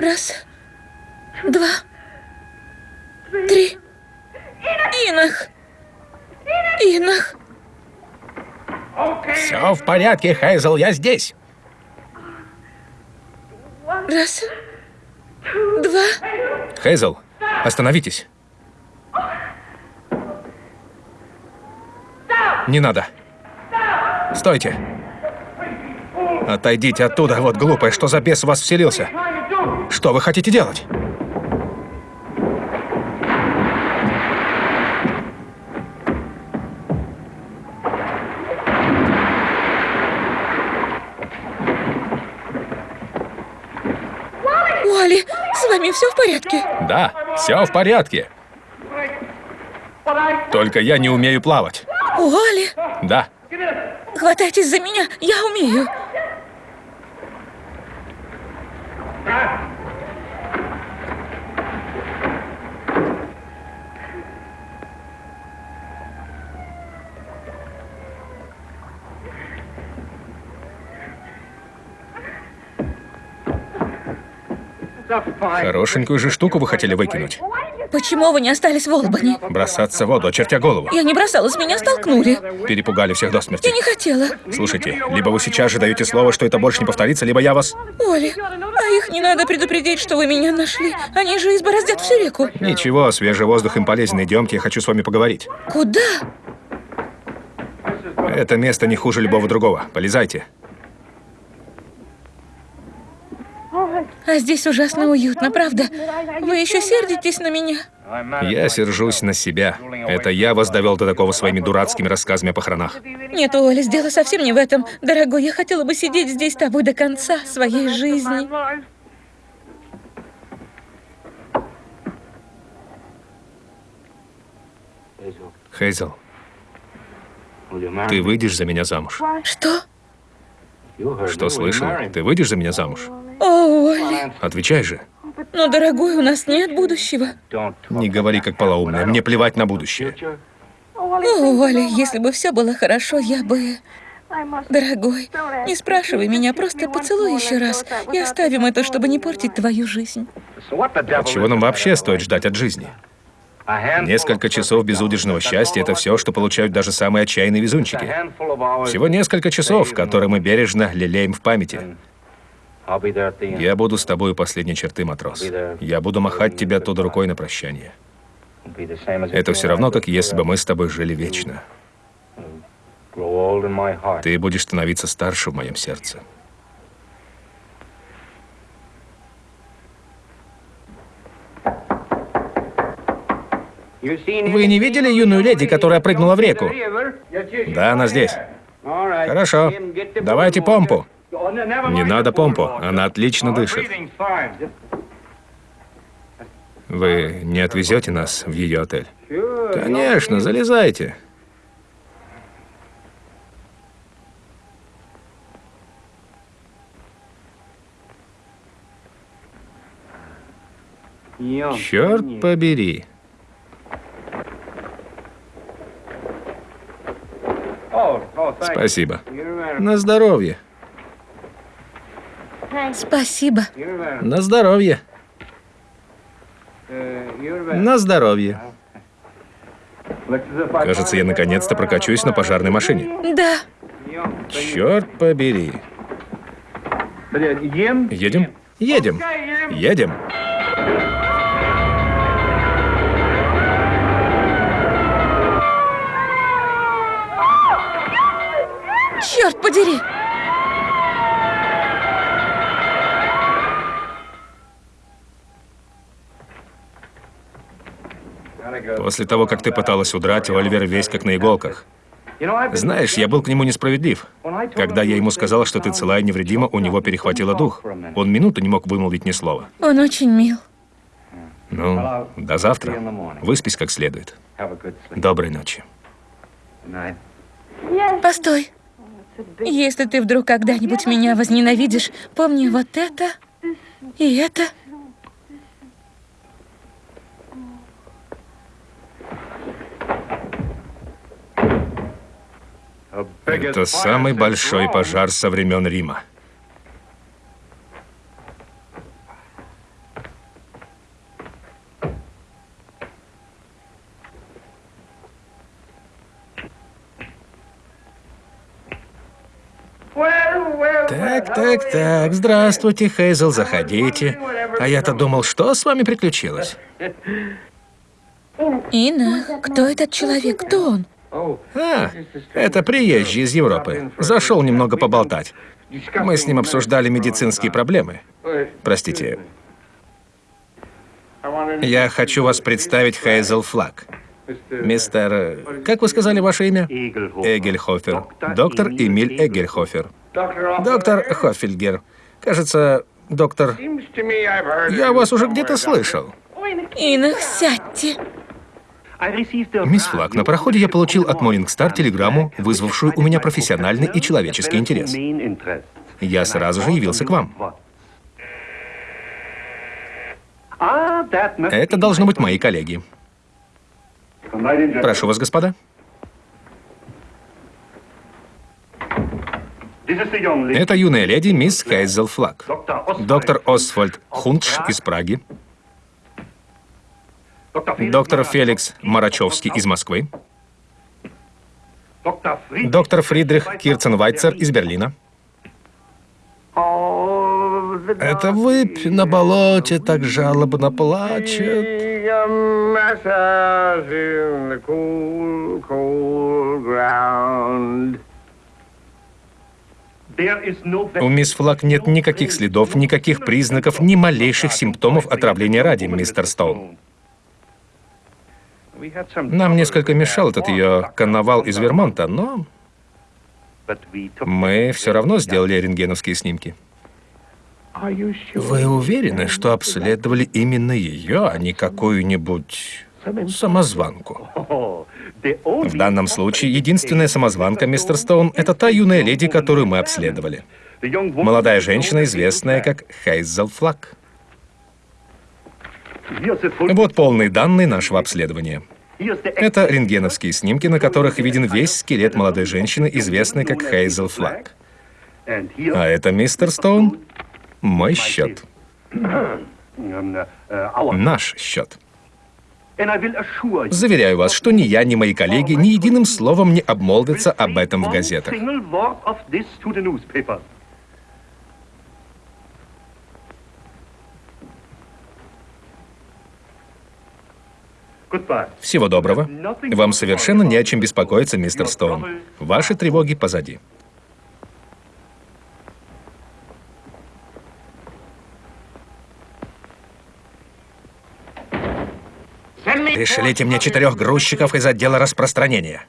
Раз, два, три. Инах! Инах! Все в порядке, Хейзел, я здесь. Раз, два. Хейзел, остановитесь. Не надо. Стойте. Отойдите оттуда, вот глупая, что за бес в вас вселился? Что вы хотите делать? Уолли, с вами все в порядке? Да, все в порядке. Только я не умею плавать. Уолли, Да. хватайтесь за меня, я умею. Хорошенькую же штуку вы хотели выкинуть. Почему вы не остались в Олбани? Бросаться в воду, очертя голову. Я не бросалась, меня столкнули. Перепугали всех до Я смерти. не хотела. Слушайте, либо вы сейчас же даете слово, что это больше не повторится, либо я вас... Оли, а их не надо предупредить, что вы меня нашли. Они же избороздят всю реку. Ничего, свежий воздух им полезен. Идемте, я хочу с вами поговорить. Куда? Это место не хуже любого другого. Полезайте. А здесь ужасно уютно, правда? Вы еще сердитесь на меня? Я сержусь на себя. Это я вас довел до такого своими дурацкими рассказами о похоронах. Нет, Оля, дело совсем не в этом. Дорогой, я хотела бы сидеть здесь с тобой до конца своей жизни. Хейзел, ты выйдешь за меня замуж? Что? Что слышал? Ты выйдешь за меня замуж? О, Оля. Отвечай же. Но, дорогой, у нас нет будущего. Не говори как полоумная. Мне плевать на будущее. О, Оля, если бы все было хорошо, я бы... Дорогой, не спрашивай меня, просто поцелуй еще раз и оставим это, чтобы не портить твою жизнь. А чего нам вообще стоит ждать от жизни? Несколько часов безудержного счастья — это все, что получают даже самые отчаянные везунчики. Всего несколько часов, которые мы бережно лелеем в памяти. Я буду с тобой у последней черты, матрос. Я буду махать тебе оттуда рукой на прощание. Это все равно, как если бы мы с тобой жили вечно. Ты будешь становиться старше в моем сердце. Вы не видели юную леди, которая прыгнула в реку? Да, она здесь. Хорошо. Давайте помпу. Не надо помпу, она отлично дышит. Вы не отвезете нас в ее отель? Конечно, залезайте. Черт побери. Спасибо. На здоровье. Спасибо. На здоровье. На здоровье. Кажется, я наконец-то прокачусь на пожарной машине. Да. Черт побери. Едем? Едем. Едем. Подери! После того, как ты пыталась удрать, Оливер весь как на иголках. Знаешь, я был к нему несправедлив. Когда я ему сказал, что ты цела и невредима, у него перехватило дух. Он минуту не мог вымолвить ни слова. Он очень мил. Ну, до завтра. Выспись как следует. Доброй ночи. Постой. Если ты вдруг когда-нибудь меня возненавидишь, помни вот это и это. Это самый большой пожар со времен Рима. Так, так, так. Здравствуйте, Хейзел, заходите. А я-то думал, что с вами приключилось? Инна, кто этот человек? Кто он? А, это приезжий из Европы. Зашел немного поболтать. Мы с ним обсуждали медицинские проблемы. Простите. Я хочу вас представить Хейзел Флаг. Мистер... Как вы сказали ваше имя? Эгельхофер. Доктор Эмиль Эгельхофер. Доктор Хофельгер. Кажется, доктор... Я вас уже где-то слышал. Инна, сядьте. Мисс Флаг, на проходе я получил от Morningstar телеграмму, вызвавшую у меня профессиональный и человеческий интерес. Я сразу же явился к вам. Это должно быть мои коллеги. Прошу вас, господа. Это юная леди мисс Хейзел Флаг. Доктор Освальд Хунтш из Праги. Доктор Феликс Марачевский из Москвы. Доктор Фридрих Кирценвайцер из Берлина. Это выпь на болоте так жалобно плачет. У мисс Флаг нет никаких следов, никаких признаков, ни малейших симптомов отравления ради, мистер Стоун. Нам несколько мешал этот ее карнавал из Вермонта, но мы все равно сделали рентгеновские снимки. Вы уверены, что обследовали именно ее, а не какую-нибудь самозванку? В данном случае единственная самозванка, мистер Стоун, это та юная леди, которую мы обследовали. Молодая женщина, известная как Хейзел Флаг. Вот полные данные нашего обследования. Это рентгеновские снимки, на которых виден весь скелет молодой женщины, известной как Хейзел Флаг. А это, мистер Стоун, мой счет. Наш счет. Заверяю вас, что ни я, ни мои коллеги ни единым словом не обмолвятся об этом в газетах. Всего доброго. Вам совершенно не о чем беспокоиться, мистер Стоун. Ваши тревоги позади. Пришлите мне четырех грузчиков из отдела распространения.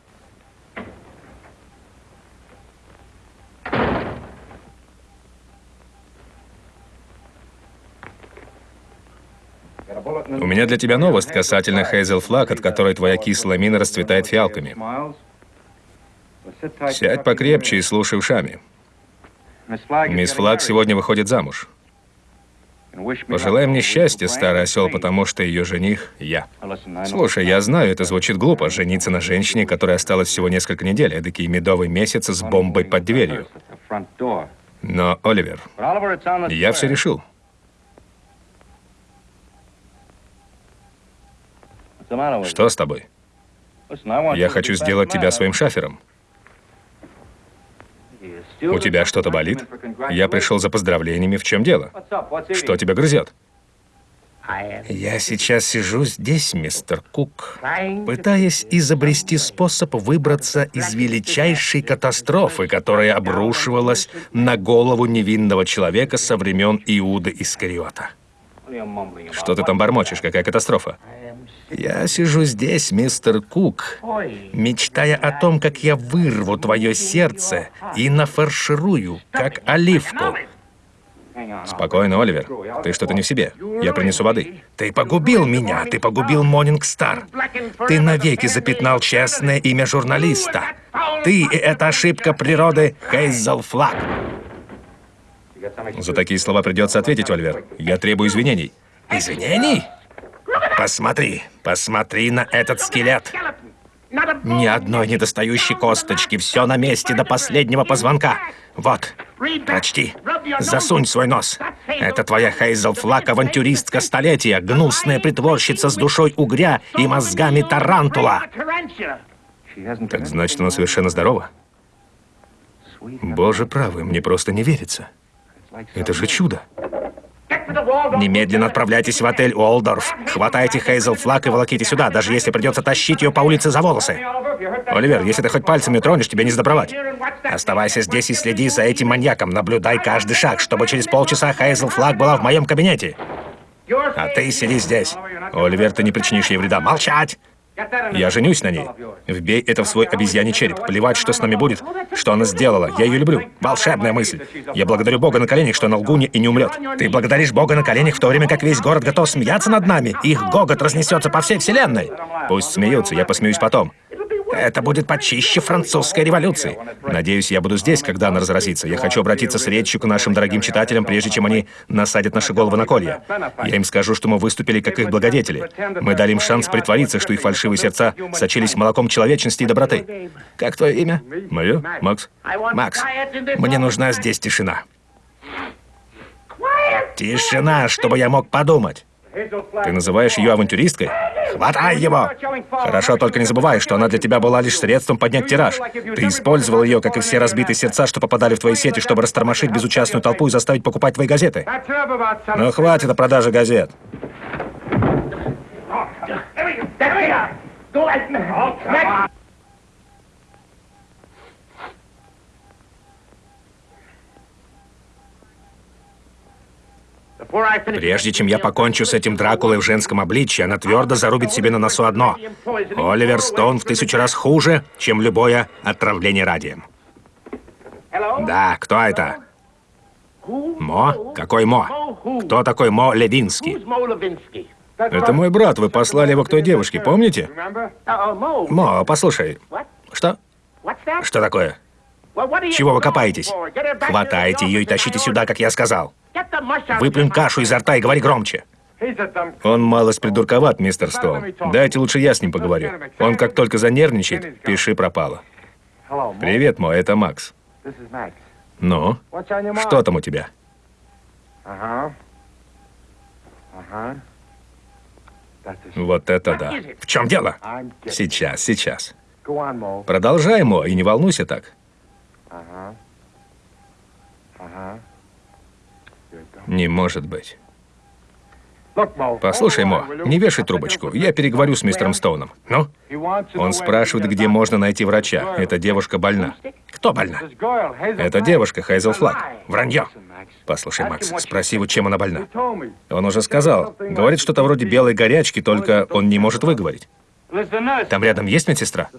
У меня для тебя новость касательно Хейзел Флаг, от которой твоя кислая мина расцветает фиалками. Сядь покрепче и слушай ушами. Мисс Флаг сегодня выходит замуж. Пожелай мне счастья, старый осел, потому что ее жених — я. Слушай, я знаю, это звучит глупо, жениться на женщине, которая осталась всего несколько недель, эдакий медовый месяц с бомбой под дверью. Но, Оливер, я все решил. Что с тобой? Я хочу сделать тебя своим шафером. У тебя что-то болит? Я пришел за поздравлениями. В чем дело? Что тебя грызет? Я сейчас сижу здесь, мистер Кук, пытаясь изобрести способ выбраться из величайшей катастрофы, которая обрушивалась на голову невинного человека со времен Иуда Искариота. Что ты там бормочешь? Какая катастрофа? Я сижу здесь, мистер Кук, мечтая о том, как я вырву твое сердце и нафарширую, как оливку. Спокойно, Оливер. Ты что-то не в себе. Я принесу воды. Ты погубил меня. Ты погубил Монинг Стар. Ты навеки запятнал честное имя журналиста. Ты и эта ошибка природы Хейзел Флаг. За такие слова придется ответить, Оливер. Я требую извинений. Извинений? Посмотри, посмотри на этот скелет. Ни одной недостающей косточки, все на месте до последнего позвонка. Вот, прочти. Засунь свой нос. Это твоя Хейзел Флак, авантюристка столетия, гнусная притворщица с душой угря и мозгами тарантула. Так значит, она совершенно здорова? Боже правый, мне просто не верится. Это же чудо. Немедленно отправляйтесь в отель Уолдорф. Хватайте Хейзел Флаг и волоките сюда, даже если придется тащить ее по улице за волосы. Оливер, если ты хоть пальцами тронешь, тебе не сдобровать. Оставайся здесь и следи за этим маньяком. Наблюдай каждый шаг, чтобы через полчаса Хейзел Флаг была в моем кабинете. А ты сиди здесь. Оливер, ты не причинишь ей вреда. Молчать! Я женюсь на ней. Вбей это в свой обезьяний череп. Плевать, что с нами будет, что она сделала. Я ее люблю. Волшебная мысль. Я благодарю Бога на коленях, что она лгунья и не умрет. Ты благодаришь Бога на коленях, в то время как весь город готов смеяться над нами. Их гогот разнесется по всей вселенной. Пусть смеются, я посмеюсь потом. Это будет почище французской революции. Надеюсь, я буду здесь, когда она разразится. Я хочу обратиться с речью к нашим дорогим читателям, прежде чем они насадят наши головы на колья. Я им скажу, что мы выступили как их благодетели. Мы дали им шанс притвориться, что их фальшивые сердца сочились молоком человечности и доброты. Как твое имя? Мое? Макс? Макс, мне нужна здесь тишина. Тишина, чтобы я мог подумать. Ты называешь ее авантюристкой? Хватай его! Хорошо, только не забывай, что она для тебя была лишь средством поднять тираж. Ты использовал ее, как и все разбитые сердца, что попадали в твои сети, чтобы растормошить безучастную толпу и заставить покупать твои газеты. Ну, хватит о продаже газет. Прежде чем я покончу с этим Дракулой в женском обличье, она твердо зарубит себе на носу одно. Оливер Стоун в тысячу раз хуже, чем любое отравление радием. Да, кто это? Мо? Какой Мо? Кто такой Мо Левинский? Это мой брат, вы послали его к той девушке, помните? Мо, послушай. Что? Что такое? Чего вы копаетесь? Хватайте ее и тащите сюда, как я сказал. Выплюнь кашу изо рта и говори громче. Он малость придурковат, мистер Стоун. Дайте лучше я с ним поговорю. Он как только занервничает, пиши пропало. Привет, мой, это Макс. Ну, что там у тебя? Вот это да. В чем дело? Сейчас, сейчас. Продолжай, Мо, и не волнуйся так. Не может быть. Послушай, Мо, не вешай трубочку. Я переговорю с мистером Стоуном. Ну? Он спрашивает, где можно найти врача. Эта девушка больна. Кто больна? Это девушка, Хейзел Флаг. Вранье. Послушай, Макс, спроси его, чем она больна. Он уже сказал. Говорит что-то вроде белой горячки, только он не может выговорить. Там рядом есть медсестра?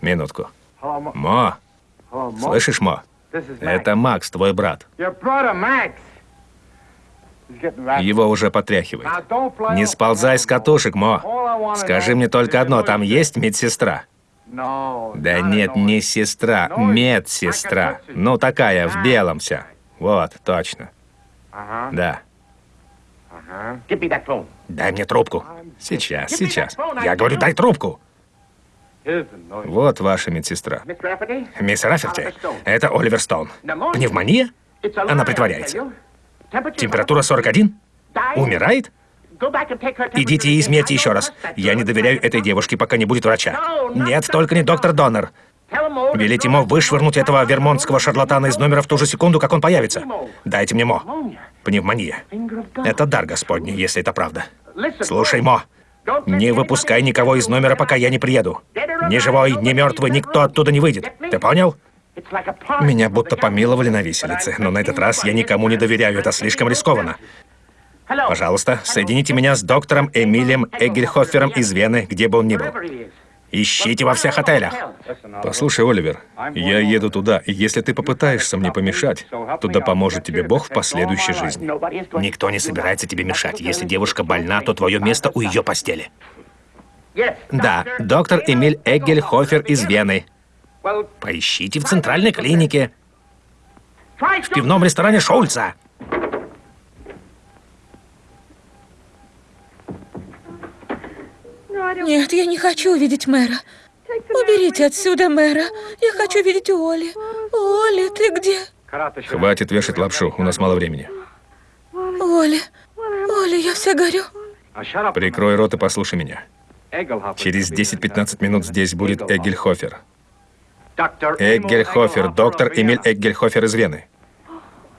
Минутку. Мо. Слышишь, Мо? Это Макс, твой брат. Его уже потряхивает. Не сползай с катушек, Мо. Скажи мне только одно, там есть медсестра? Да нет, не сестра, медсестра. Ну, такая, в белом вся. Вот, точно. Да. Дай мне трубку. Сейчас, сейчас. Я говорю, дай трубку. Вот ваша медсестра. Мисс Рафферти, это Оливер Стоун. Пневмония? Она притворяется. Температура 41? Умирает? Идите и измерьте еще раз. Я не доверяю этой девушке, пока не будет врача. Нет, только не доктор Доннер. Велите ему вышвырнуть этого вермонтского шарлатана из номера в ту же секунду, как он появится. Дайте мне Мо. Пневмония. Это дар Господний, если это правда. Слушай, Мо. Не выпускай никого из номера, пока я не приеду. Ни живой, ни мертвый, никто оттуда не выйдет. Ты понял? Меня будто помиловали на виселице, но на этот раз я никому не доверяю, это слишком рискованно. Пожалуйста, соедините меня с доктором Эмилием Эггельхофером из Вены, где бы он ни был. Ищите во всех отелях. Послушай, Оливер, я еду туда, и если ты попытаешься мне помешать, то да поможет тебе Бог в последующей жизни. Никто не собирается тебе мешать. Если девушка больна, то твое место у ее постели. Да, доктор Эмиль Эггельхофер из Вены. Поищите в центральной клинике. В пивном ресторане Шульца. Нет, я не хочу видеть мэра. Уберите отсюда мэра. Я хочу видеть Оли. Оли, ты где? Хватит вешать лапшу, у нас мало времени. Оли, Оли, я вся горю. Прикрой рот и послушай меня. Через 10-15 минут здесь будет Эггельхофер. Эггельхофер, доктор Эмиль Эггельхофер из Вены.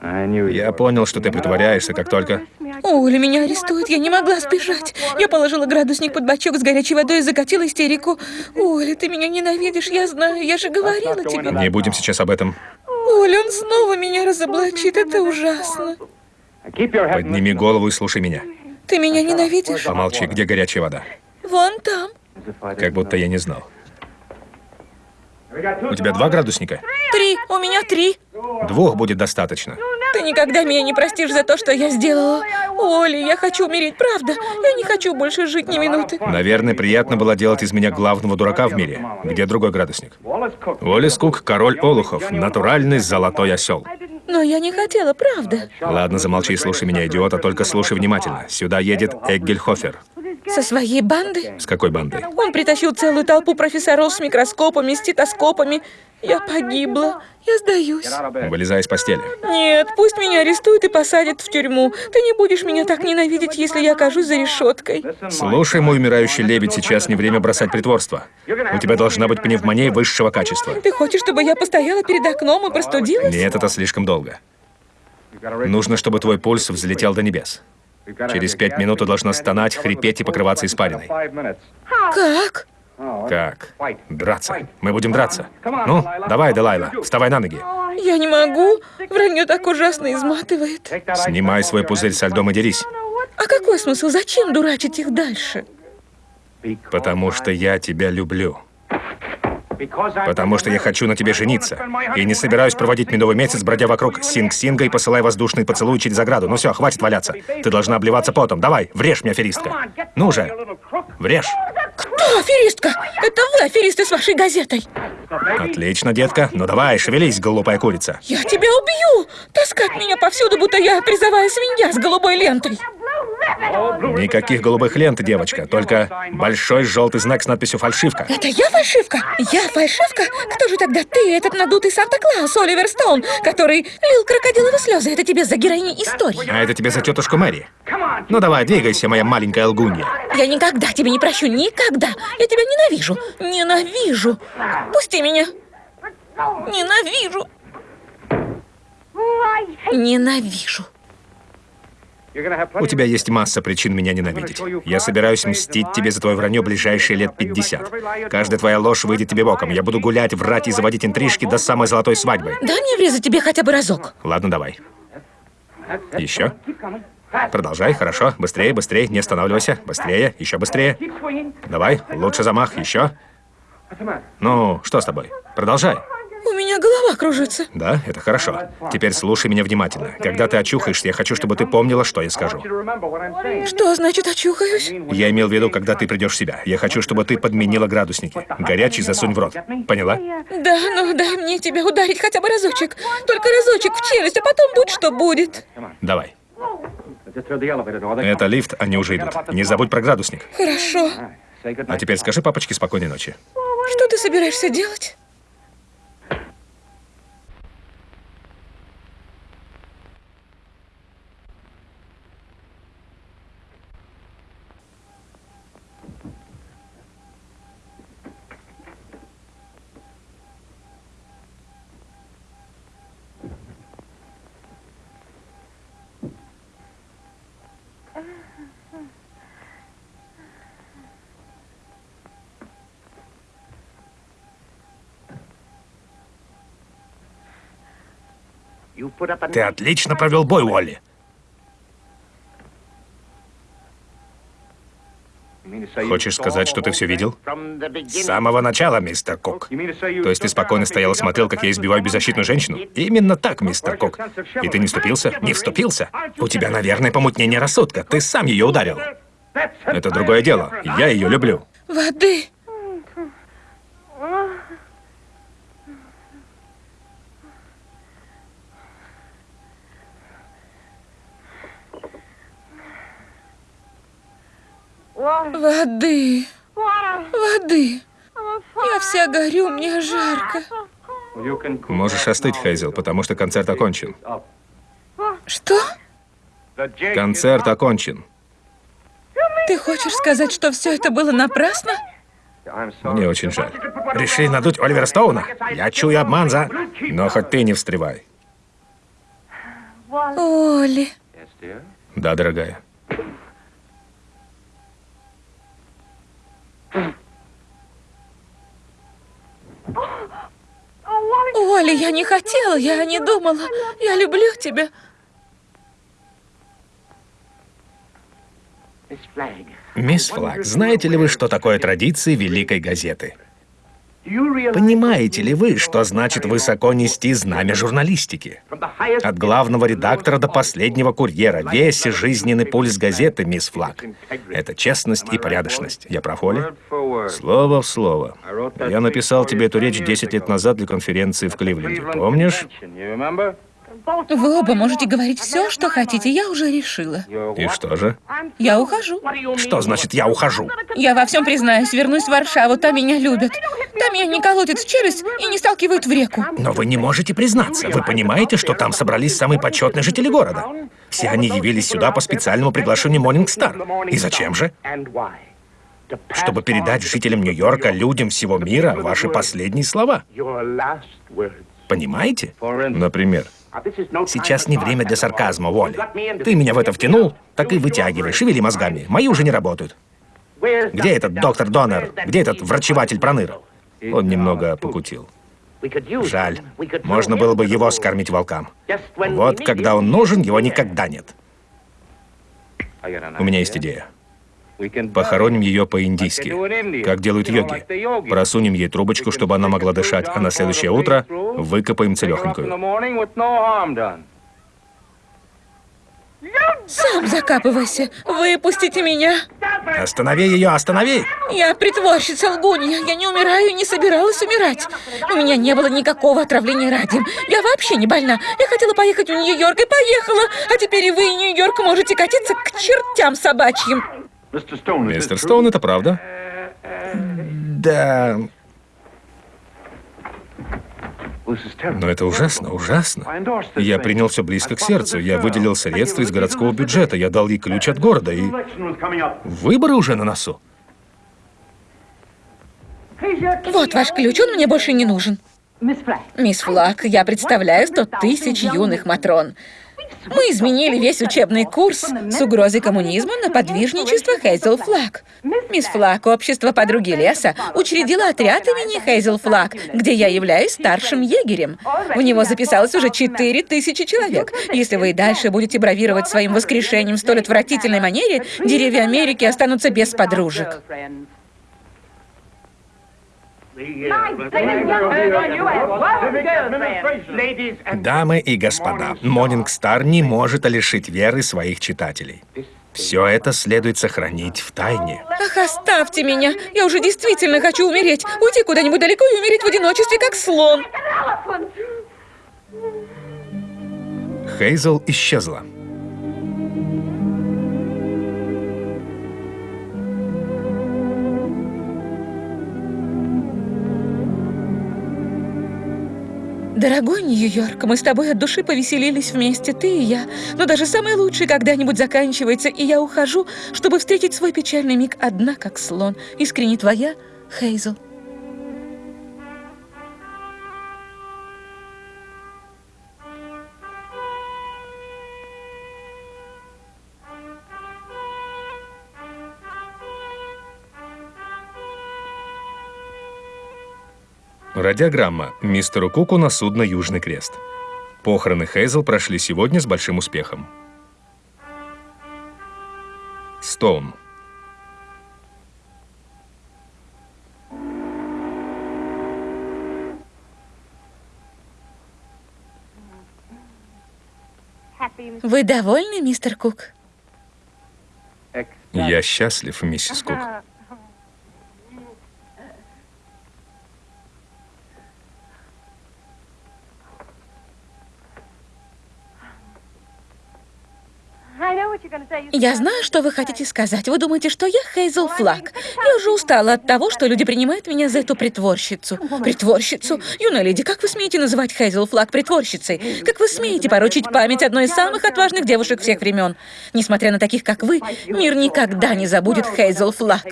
Я понял, что ты притворяешься, как только... Оля, меня арестуют, я не могла сбежать. Я положила градусник под бачок с горячей водой и закатила истерику. Оля, ты меня ненавидишь, я знаю, я же говорила тебе. Не будем сейчас об этом. Оля, он снова меня разоблачит, это ужасно. Подними голову и слушай меня. Ты меня ненавидишь? Помолчи, где горячая вода? Вон там. Как будто я не знал. У тебя два градусника? Три, у меня три. Двух будет достаточно. Ты никогда меня не простишь за то, что я сделала. Оля, я хочу умереть, правда. Я не хочу больше жить ни минуты. Наверное, приятно было делать из меня главного дурака в мире. Где другой градусник? Уоллес Кук, король Олухов, натуральный золотой осел. Но я не хотела, правда. Ладно, замолчи и слушай меня, идиота, только слушай внимательно. Сюда едет Эггельхофер. Со своей бандой? С какой бандой? Он притащил целую толпу профессоров с микроскопами, стетоскопами. Я погибла. Я сдаюсь. Вылезай из постели. Нет, пусть меня арестуют и посадят в тюрьму. Ты не будешь меня так ненавидеть, если я окажусь за решеткой. Слушай, мой умирающий лебедь, сейчас не время бросать притворство. У тебя должна быть пневмония высшего качества. Ты хочешь, чтобы я постояла перед окном и простудилась? Нет, это слишком долго. Нужно, чтобы твой пульс взлетел до небес. Через пять минут ты должна стонать, хрипеть и покрываться испариной. Как? Как? Драться. Мы будем драться. Ну, давай, Делайла, вставай на ноги. Я не могу. Вранье так ужасно изматывает. Снимай свой пузырь со льдом и дерись. А какой смысл? Зачем дурачить их дальше? Потому что я тебя люблю. Потому что я хочу на тебе жениться. И не собираюсь проводить медовый месяц, бродя вокруг Синг-Синга и посылая воздушный поцелуй через ограду. Ну все, хватит валяться. Ты должна обливаться потом. Давай, врежь мне, аферистка. Ну же, врежь. Кто аферистка? Это вы, аферисты с вашей газетой. Отлично, детка. Ну давай, шевелись, глупая курица. Я тебя убью! Таскать меня повсюду, будто я призовая свинья с голубой лентой. Никаких голубых лент, девочка, только большой желтый знак с надписью «Фальшивка». Это я фальшивка? Я фальшивка? Кто же тогда ты, этот надутый Санта-Клаус, Оливер Стоун, который лил крокодиловые слезы? Это тебе за героини истории. А это тебе за тетушку Мэри. Ну давай, двигайся, моя маленькая лгунья. Я никогда тебя не прощу, никогда. Я тебя ненавижу, ненавижу. Пусти меня. Ненавижу. Ненавижу. У тебя есть масса причин меня ненавидеть. Я собираюсь мстить тебе за твое вранье ближайшие лет 50. Каждая твоя ложь выйдет тебе боком. Я буду гулять, врать и заводить интрижки до самой золотой свадьбы. Дай мне врезать тебе хотя бы разок. Ладно, давай. Еще? Продолжай, хорошо. Быстрее, быстрее, не останавливайся. Быстрее, еще быстрее. Давай, лучше замах, еще. Ну, что с тобой? Продолжай. У меня голова кружится. Да, это хорошо. Теперь слушай меня внимательно. Когда ты очухаешься, я хочу, чтобы ты помнила, что я скажу. Что значит очухаюсь? Я имел в виду, когда ты придешь в себя. Я хочу, чтобы ты подменила градусники. Горячий засунь в рот. Поняла? Да, ну дай мне тебя ударить хотя бы разочек. Только разочек в челюсть, а потом будь что будет. Давай. Это лифт, они уже идут. Не забудь про градусник. Хорошо. А теперь скажи папочке спокойной ночи. Что ты собираешься делать? Ты отлично провел бой, Уолли. Хочешь сказать, что ты все видел? С самого начала, мистер Кок. То есть ты спокойно стоял и смотрел, как я избиваю беззащитную женщину? Именно так, мистер Кок. И ты не вступился? Не вступился? У тебя, наверное, помутнение рассудка. Ты сам ее ударил. Это другое дело. Я ее люблю. Воды. Воды. Воды. Я вся горю, мне жарко. Можешь остыть, Хейзел, потому что концерт окончен. Что? Концерт окончен. Ты хочешь сказать, что все это было напрасно? Мне очень жаль. Решили надуть Оливера Стоуна? Я чую обман за... Но хоть ты не встревай. Оли. Да, дорогая. Оли, я не хотела, я не думала. Я люблю тебя. Мисс Флаг, знаете ли вы, что такое традиции Великой газеты? Понимаете ли вы, что значит высоко нести знамя журналистики? От главного редактора до последнего курьера весь жизненный пульс газеты, мисс Флаг. Это честность и порядочность. Я прав, Оля? Слово в слово. Я написал тебе эту речь 10 лет назад для конференции в Кливленде. Помнишь? Вы оба можете говорить все, что хотите, я уже решила. И что же? Я ухожу. Что значит «я ухожу»? Я во всем признаюсь, вернусь в Варшаву, там меня любят. Там меня не колотят в челюсть и не сталкивают в реку. Но вы не можете признаться. Вы понимаете, что там собрались самые почетные жители города? Все они явились сюда по специальному приглашению Morning Star. И зачем же? Чтобы передать жителям Нью-Йорка, людям всего мира, ваши последние слова. Понимаете? Например, Сейчас не время для сарказма, Уолли. Ты меня в это втянул, так и вытягивай, шевели мозгами. Мои уже не работают. Где этот доктор Доннер? Где этот врачеватель Проныр? Он немного покутил. Жаль. Можно было бы его скормить волкам. Вот когда он нужен, его никогда нет. У меня есть идея. Похороним ее по-индийски, как делают йоги. Просунем ей трубочку, чтобы она могла дышать, а на следующее утро выкопаем целехонькую. Сам закапывайся. Выпустите меня. Останови ее, останови! Я притворщица лгунья. Я не умираю и не собиралась умирать. У меня не было никакого отравления радием. Я вообще не больна. Я хотела поехать в Нью-Йорк и поехала. А теперь и вы, и Нью-Йорк, можете катиться к чертям собачьим. Мистер Стоун, это правда? Да... Но это ужасно, ужасно. Я принял все близко к сердцу. Я выделил средства из городского бюджета. Я дал ей ключ от города. И выборы уже на носу. Вот ваш ключ, он мне больше не нужен. Мисс Флаг, я представляю сто тысяч юных Матрон. Мы изменили весь учебный курс с угрозой коммунизма на подвижничество Хейзел Флаг. Мисс Флаг, общество подруги леса, учредила отряд имени Хейзел Флаг, где я являюсь старшим егерем. В него записалось уже четыре тысячи человек. Если вы и дальше будете бравировать своим воскрешением в столь отвратительной манере, деревья Америки останутся без подружек. Дамы и господа, Morning Star не может лишить веры своих читателей. Все это следует сохранить в тайне. Ах, оставьте меня! Я уже действительно хочу умереть. Уйти куда-нибудь далеко и умереть в одиночестве, как слон. Хейзел исчезла. Дорогой Нью-Йорк, мы с тобой от души повеселились вместе, ты и я. Но даже самое лучшее когда-нибудь заканчивается, и я ухожу, чтобы встретить свой печальный миг одна, как слон. Искренне твоя, Хейзел. Радиограмма мистеру Куку на судно «Южный крест». Похороны Хейзел прошли сегодня с большим успехом. Стоун. Вы довольны, мистер Кук? Я счастлив, миссис Кук. Я знаю, что вы хотите сказать. Вы думаете, что я Хейзел Флаг. Я уже устала от того, что люди принимают меня за эту притворщицу. Притворщицу? Юная леди, как вы смеете называть Хейзел Флаг притворщицей? Как вы смеете порочить память одной из самых отважных девушек всех времен? Несмотря на таких, как вы, мир никогда не забудет Хейзел Флаг.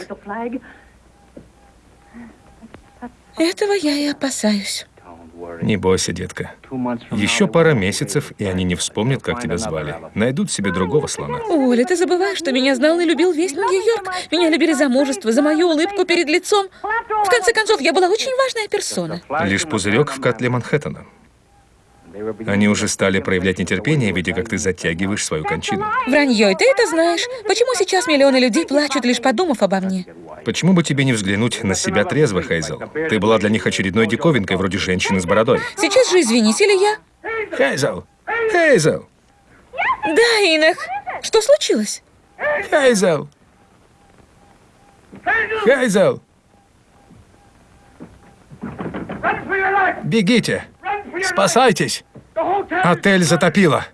Этого я и опасаюсь. Не бойся, детка. Еще пара месяцев, и они не вспомнят, как тебя звали. Найдут себе другого слона. Оля, ты забываешь, что меня знал и любил весь Нью-Йорк. Меня любили за мужество, за мою улыбку перед лицом. В конце концов, я была очень важная персона. Лишь пузырек в котле Манхэттена. Они уже стали проявлять нетерпение, видя, как ты затягиваешь свою кончину. Вранье, и ты это знаешь. Почему сейчас миллионы людей плачут, лишь подумав обо мне? Почему бы тебе не взглянуть на себя трезво, Хейзел? Ты была для них очередной диковинкой, вроде женщины с бородой. Сейчас же извинись, или я? Хейзел! Хейзел! Да, Инах. Что случилось? Хейзел! Хейзел! Бегите! Спасайтесь! Отель затопило.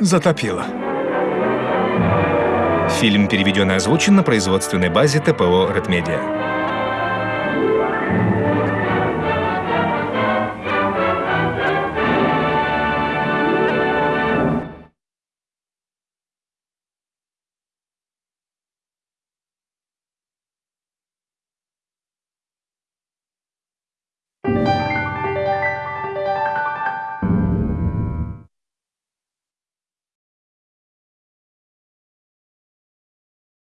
Затопило. Фильм переведен и озвучен на производственной базе ТПО «Редмедиа».